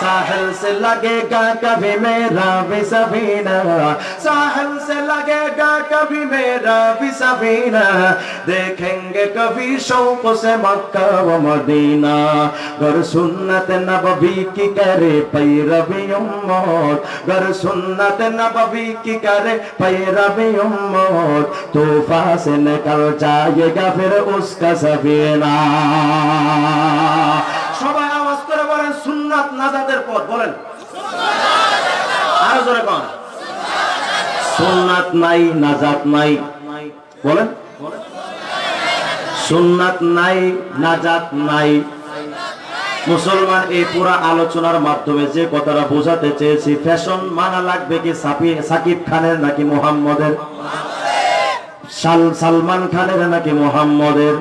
ساحل سے لگے گا کبھی میرا بھی سفینہ۔ ساحل سے لگے گا کبھی میرا بھی سفینہ۔ دیکھیں گے کبھی شوق سے مکہ و مدینہ۔ گر سنت نبوی کی کرے پیروی امت گر سنت نبوی کی کرے پیروی امت توفہ سے نکل جائے گا پھر اس کا سفینہ۔ شبہ বলেন সুন্নাত নাজাদের পথ, বলেন। আরও জোরে কোন। সুন্নাত নাই, নাজাত নাই। বলেন। সুন্নাত নাই, নাজাত নাই। মুসলমান এই পুরা আলোচনার মাধ্যমে যে কথাটা বোঝাতে চেয়েছি, ফ্যাশন মানা লাগবে কি সাকিব খানের নাকি মোহাম্মদের? সালমান খানের নাকি মোহাম্মদের?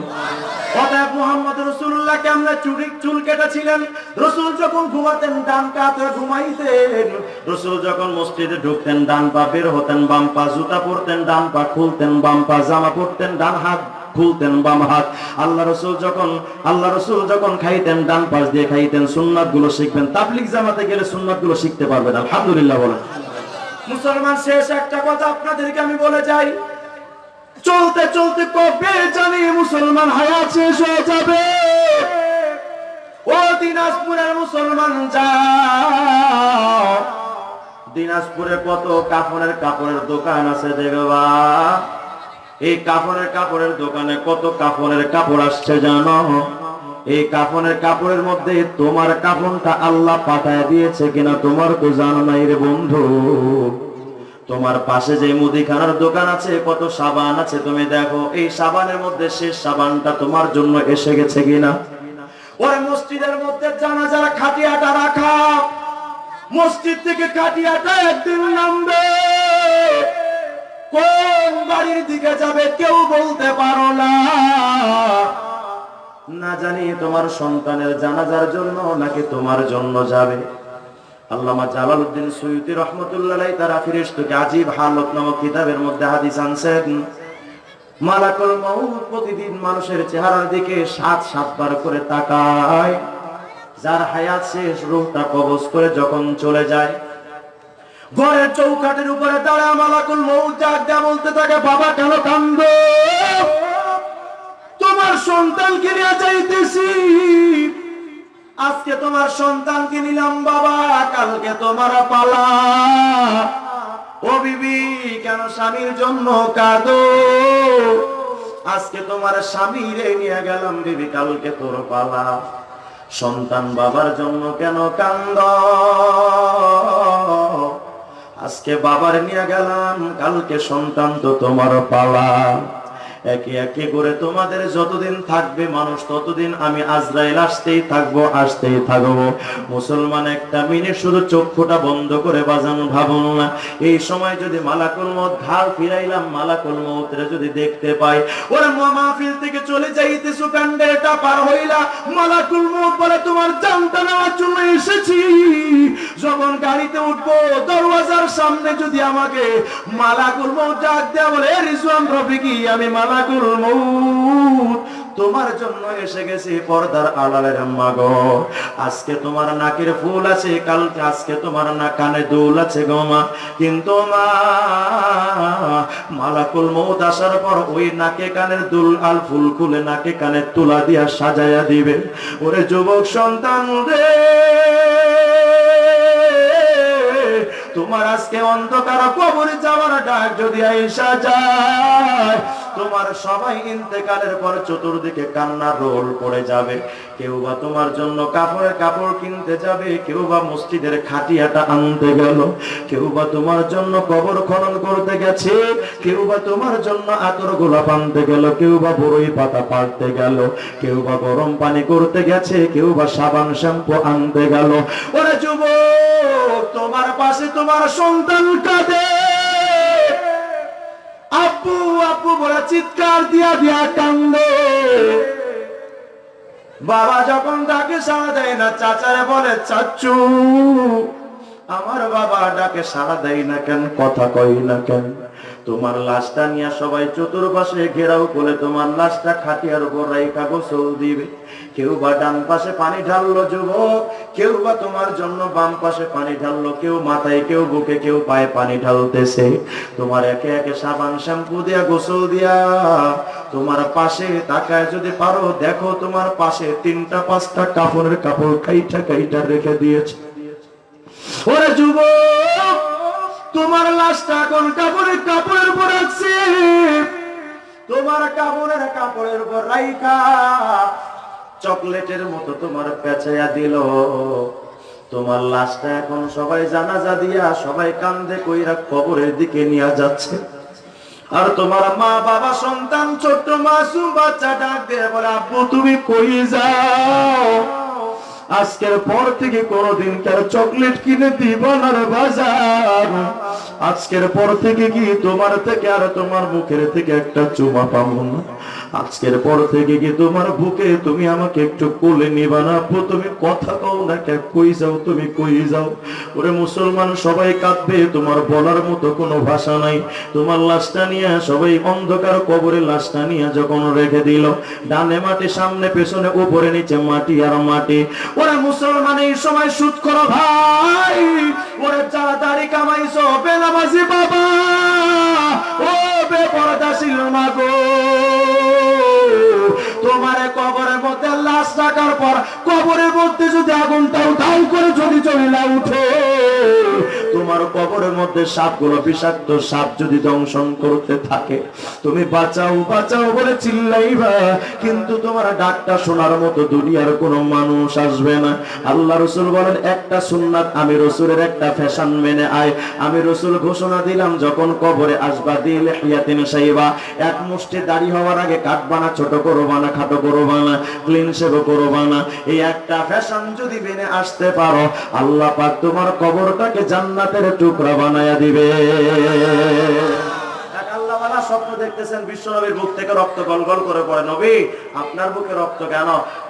কেমনে চুরি চুল কেটেছিলেন। রসুল যখন ঘুমাতেন, ডান কাতে ঘুমাইতেন। রসুল যখন মসজিদে ঢুকতেন, ডান পা বের হতেন, বাম পা জুতা পরতেন, ডান পা খুলতেন, বাম পা জামা পরতেন, ডান হাত খুলতেন, বাম হাত। আল্লাহ রসুল যখন, আল্লাহ রসুল যখন খাইতেন, ডান পাশ দিয়ে খাইতেন সুন্নাতগুলো শিখবেন। তাবলিক জামাতে গেলে সুন্নাতগুলো শিখতে পারবেন, আলহামদুলিল্লাহ বলেন। মুসলমান শেষ একটা কথা আপনাদেরকে আমি বলে যাই। চলতে চলতে কবে জানি মুসলমান হায়াত শেষ হয়ে যাবে? ও দিনাজপুরের মুসলমান যাও। দিনাজপুরে কত কাপড়ের কাপড়ের দোকান আছে দেখবা? এই কাপড়ের কাপড়ের দোকানে কত কাপড়ের কাপড় আসছে জানো? এই কাপড়ের কাপড়ের মধ্যে তোমার কাপড়টা আল্লাহ পাঠায় দিয়েছে কিনা তোমার তো জানো নাই রে বন্ধু। তোমার পাশে যে মুদিখানার দোকান আছে, কত সাবান আছে তুমি দেখো। এই সাবানের মধ্যে শেষ সাবানটা তোমার জন্য এসে গেছে কিনা? ওই মসজিদের মধ্যে জানা জানাজার খাটিয়াটা রাখা। মসজিদ থেকে কাটিয়াটা একদিন নামবে। কোন বাড়ির দিকে যাবে কেউ বলতে পারো না। না জানি তোমার সন্তানের জানাজার জন্য নাকি তোমার জন্য যাবে। আল্লামা জালালউদ্দিন সৈয়দি রহমতুল্লাহ তারা ফিরিস্তুকে আজীব হালত নামক কিতাবের মধ্যে হাদিস আনছেন। মালাকুল মউত প্রতিদিন মানুষের চেহারার দিকে সাত সাতবার করে তাকায়। যার হায়াত শেষ রূপটা কবজ করে যখন চলে যায়। ঘরের চৌকাটের উপরে দাঁড়া, মালাকুল মৌত দেয়া বলতে থাকে, বাবা কেন কান্দ? তোমার সন্তানকে নিয়ে যাইতেছি। আজকে তোমার সন্তানকে নিলাম, বাবা, কালকে তোমার পালা। ও বিবি, কেন স্বামীর জন্য কাঁদো? আজকে তোমার স্বামীরে নিয়ে গেলাম বিবি, কালকে তোর পালা। সন্তান বাবার জন্য কেন কান্দ? আজকে বাবার নিয়ে গেলাম, কালকে সন্তান তো তোমার পালা। একে একে করে তোমাদের যতদিন থাকবে মানুষ, ততদিন আমি আজরাইল আসতেই থাকব আসতেই থাকব। মুসলমান একটা মিনিট শুধু চক্ষুটা বন্ধ করে বাজান, ভাবুন না। এই সময় যদি মালাকুল মত ঘাড় ফিরাইলাম, মালাকুল মৌতরে যদি দেখতে পাই, ওরা মাহফিল থেকে চলে যাইতে সুকান্ডে এটা পার হইলা। মালাকুল মত বলে, তোমার জানটা নেওয়ার জন্য এসেছি। যখন গাড়িতে উঠবো, দরওয়াজার সামনে যদি আমাকে মালাকুল মৌত ডাক দেয়া বলে, "এ রিজওয়ান রফিকি, আমি মালাকুল মৌত তোমার জন্য এসে গেছি পর্দার আড়ালের আম্মা গো আজকে তোমার নাকের ফুল আছে, কালকে আজকে তোমার না কানে দুল আছে গো মা। কিন্তু মা, মালাকুল মৌত আসার পর ওই নাকে কানের দুল আল ফুল খুলে নাকে কানে তুলা দিয়া সাজায়া দিবে। ওরে যুবক সন্তান রে, তোমার আজকে অন্ধকার কবরে যাওয়ার ডাক যদি আইসা যায় তোমার সবাই ইন্তেকালের পর চতুর্দিকে কান্নার রোল পড়ে যাবে। কেউ বা তোমার জন্য কাপড়ের কাপড় কিনতে যাবে, কেউ বা মসজিদের খাটিয়াটা আনতে গেল, কেউ বা তোমার জন্য কবর খনন করতে গেছে, কেউ বা তোমার জন্য আতর গোলাপ আনতে গেল, কেউ বা বড়ই পাতা পাড়তে গেল, কেউ বা গরম পানি করতে গেছে, কেউ বা সাবান শ্যাম্পু আনতে গেল। ওরে যুবক, তোমার পাশে তোমার সন্তান কাঁদে। আপু আপু বলে চিৎকার দিয়া দিয়া কান্দে। বাবা যখন ডাকে সাড়া দেয় না, চাচারে বলে, চাচু, আমার বাবা ডাকে সাড়া দেয় না কেন? কথা কই না কেন? তোমার লাশটা নিয়ে সবাই চতুর্পাশে ঘেরাও করে, তোমার লাশটা খাটিয়ার উপর রাইখা গোসল দিবে। কেউ বা ডান পাশে পানি ঢাললো যুবক, কেউ বা তোমার জন্য বাম পাশে পানি ঢাললো, কেউ মাথায়, কেউ বুকে, কেউ পায়ে পানি ঢালতেছে। তোমার একে একে সাবান শ্যাম্পু দিয়া গোসল দিয়া। তোমার পাশে তাকায় যদি পারো, দেখো তোমার পাশে তিনটা, পাঁচটা কাপড়ের কাপড় কাইটা কাইটা রেখে দিয়েছে। ওরে যুবক, তোমার লাশটা এখন কাপড়ের কাপড়ের উপর আছে তোমার কাপড়ের কাপড়ের উপর রাইখা। চকলেটের মতো তোমার পেঁচাইয়া দিল। তোমার লাশটা এখন সবাই জানাজা দিয়া সবাই কান্দে কইরা কবরের দিকে নিয়ে যাচ্ছে। আর তোমার মা বাবা সন্তান, ছোট্ট মাসুম বাচ্চা ডাক দিয়ে বলে, আব্বু, তুমি কই যাও? আজকের পর থেকে কোনদিন কার চকলেট কিনে দিব না বাজার। আজকের পর থেকে কি তোমার থেকে আর তোমার মুখের থেকে একটা চুমা পাবো না? আজকের পর থেকে কি তোমার বুকে তুমি আমাকে একটু কোলে নিবা না আপু তুমি কথা কও না কে কই যাও তুমি, কই যাও? ওরে মুসলমান সবাই কাঁদবে, তোমার বলার মতো কোনো ভাষা নাই। তোমার লাশটা নিয়ে সবাই অন্ধকার কবরে লাশটা নিয়ে যখন রেখে দিল, ডানে মাটি, সামনে, পেছনে, উপরে, নিচে মাটি আর মাটি। ওরে মুসলমান, এই সময় সুদ করো ভাই। ওরে যারা দাড়ি কামাইছো, বেনামাজি বাবা। ও বেপরদাশীল মাগো তোমারে কবরের মধ্যে লাশ রাখার পর কবরের মধ্যে যদি আগুনটা উঠাও করে যদি চলে না উঠে তোমার কবরের মধ্যে সাপগুলো বিষাক্ত সাপ যদি দংশন করতে থাকে, তুমি বাঁচাও বাঁচাও বলে চিল্লাইবা। কিন্তু তোমার ডাকটা শোনার মতো দুনিয়ার কোনো মানুষ আসবে না। আল্লাহ রসুল বলেন, একটা সুন্নাত আমি রসুলের একটা ফ্যাশন মেনে আয়। আমি রসুল ঘোষণা দিলাম, যখন কবরে আসবা দিল ইয়াতিন সাইবা। এক মুষ্টি দাড়ি হওয়ার আগে কাটবা না ছোট করবা না খাটো করবা না ক্লিন শেভ করবা না এই একটা ফ্যাশন যদি মেনে আসতে পারো, আল্লাহ পাক তোমার কবরটাকে জান্নাতের টুকরা বানায়া দিবে।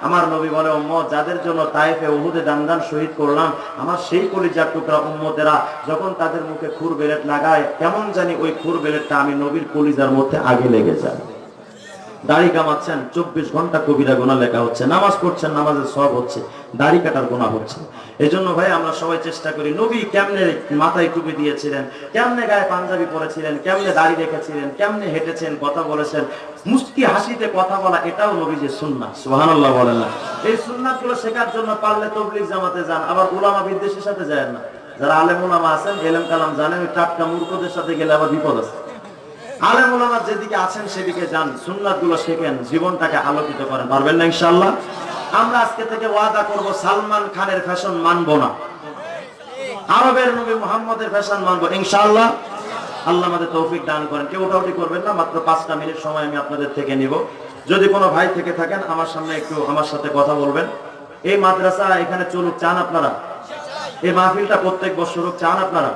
আমার নবী বলে যাদের জন্য শহীদ করলাম, আমার সেই টুকরা যখন তাদের মুখে খুর বেলেট লাগায়, কেমন জানি ওই খুর বেলেটটা আমি নবীর কলিজার মধ্যে আগে লেগে যায়। দাড়ি কামাচ্ছেন, চব্বিশ ঘণ্টা কবিরা গোনা লেখা হচ্ছে, নামাজ পড়ছেন, নামাজের সব হচ্ছে, দাড়ি কাটার গোনা হচ্ছে। এই জন্য ভাই আমরা সবাই চেষ্টা করি, নবী কেমনে মাথায় টুপি দিয়েছিলেন, কেমনে গায়ে পাঞ্জাবি পরেছিলেন, কেমনে দাড়ি রেখেছিলেন, কেমনে হেঁটেছেন, কথা বলেছেন, মুস্কি হাসিতে কথা বলা, এটাও নবী যে সুন্না সুবহানাল্লাহ বলেন না। এই সুন্নাতগুলো শেখার জন্য পারলে তবলিগ জামাতে যান, আবার উলামা বিদ্বেষের সাথে যায় না। যারা আলেম উলামা আছেন, এলেম কালাম জানেন টাটকা মূর্খদের সাথে গেলে আবার বিপদ আছে। আলেম ওলামা যেদিকে আছেন সেদিকে যান। সুন্নাতগুলো শেখেন, জীবনটাকে আলোকিত করেন। পারবেন না ইনশাআল্লাহ? আমরা আজকে থেকে ওয়াদা করব, সালমান খানের ফ্যাশন মানবো না। আরবের নবী মুহাম্মদের ফ্যাশন মানবো, ইনশাআল্লাহ। আল্লাহ আমাদের তৌফিক দান করেন। কেউ ওটাউটি করবেন না, মাত্র পাঁচটা মিনিট সময় আমি আপনাদের থেকে নিব। যদি কোনো ভাই থেকে থাকেন, আমার সামনে একটু আমার সাথে কথা বলবেন। এই মাদ্রাসা এখানে চলুক, চান আপনারা? এই মাহফিলটা প্রত্যেক বছর চান আপনারা?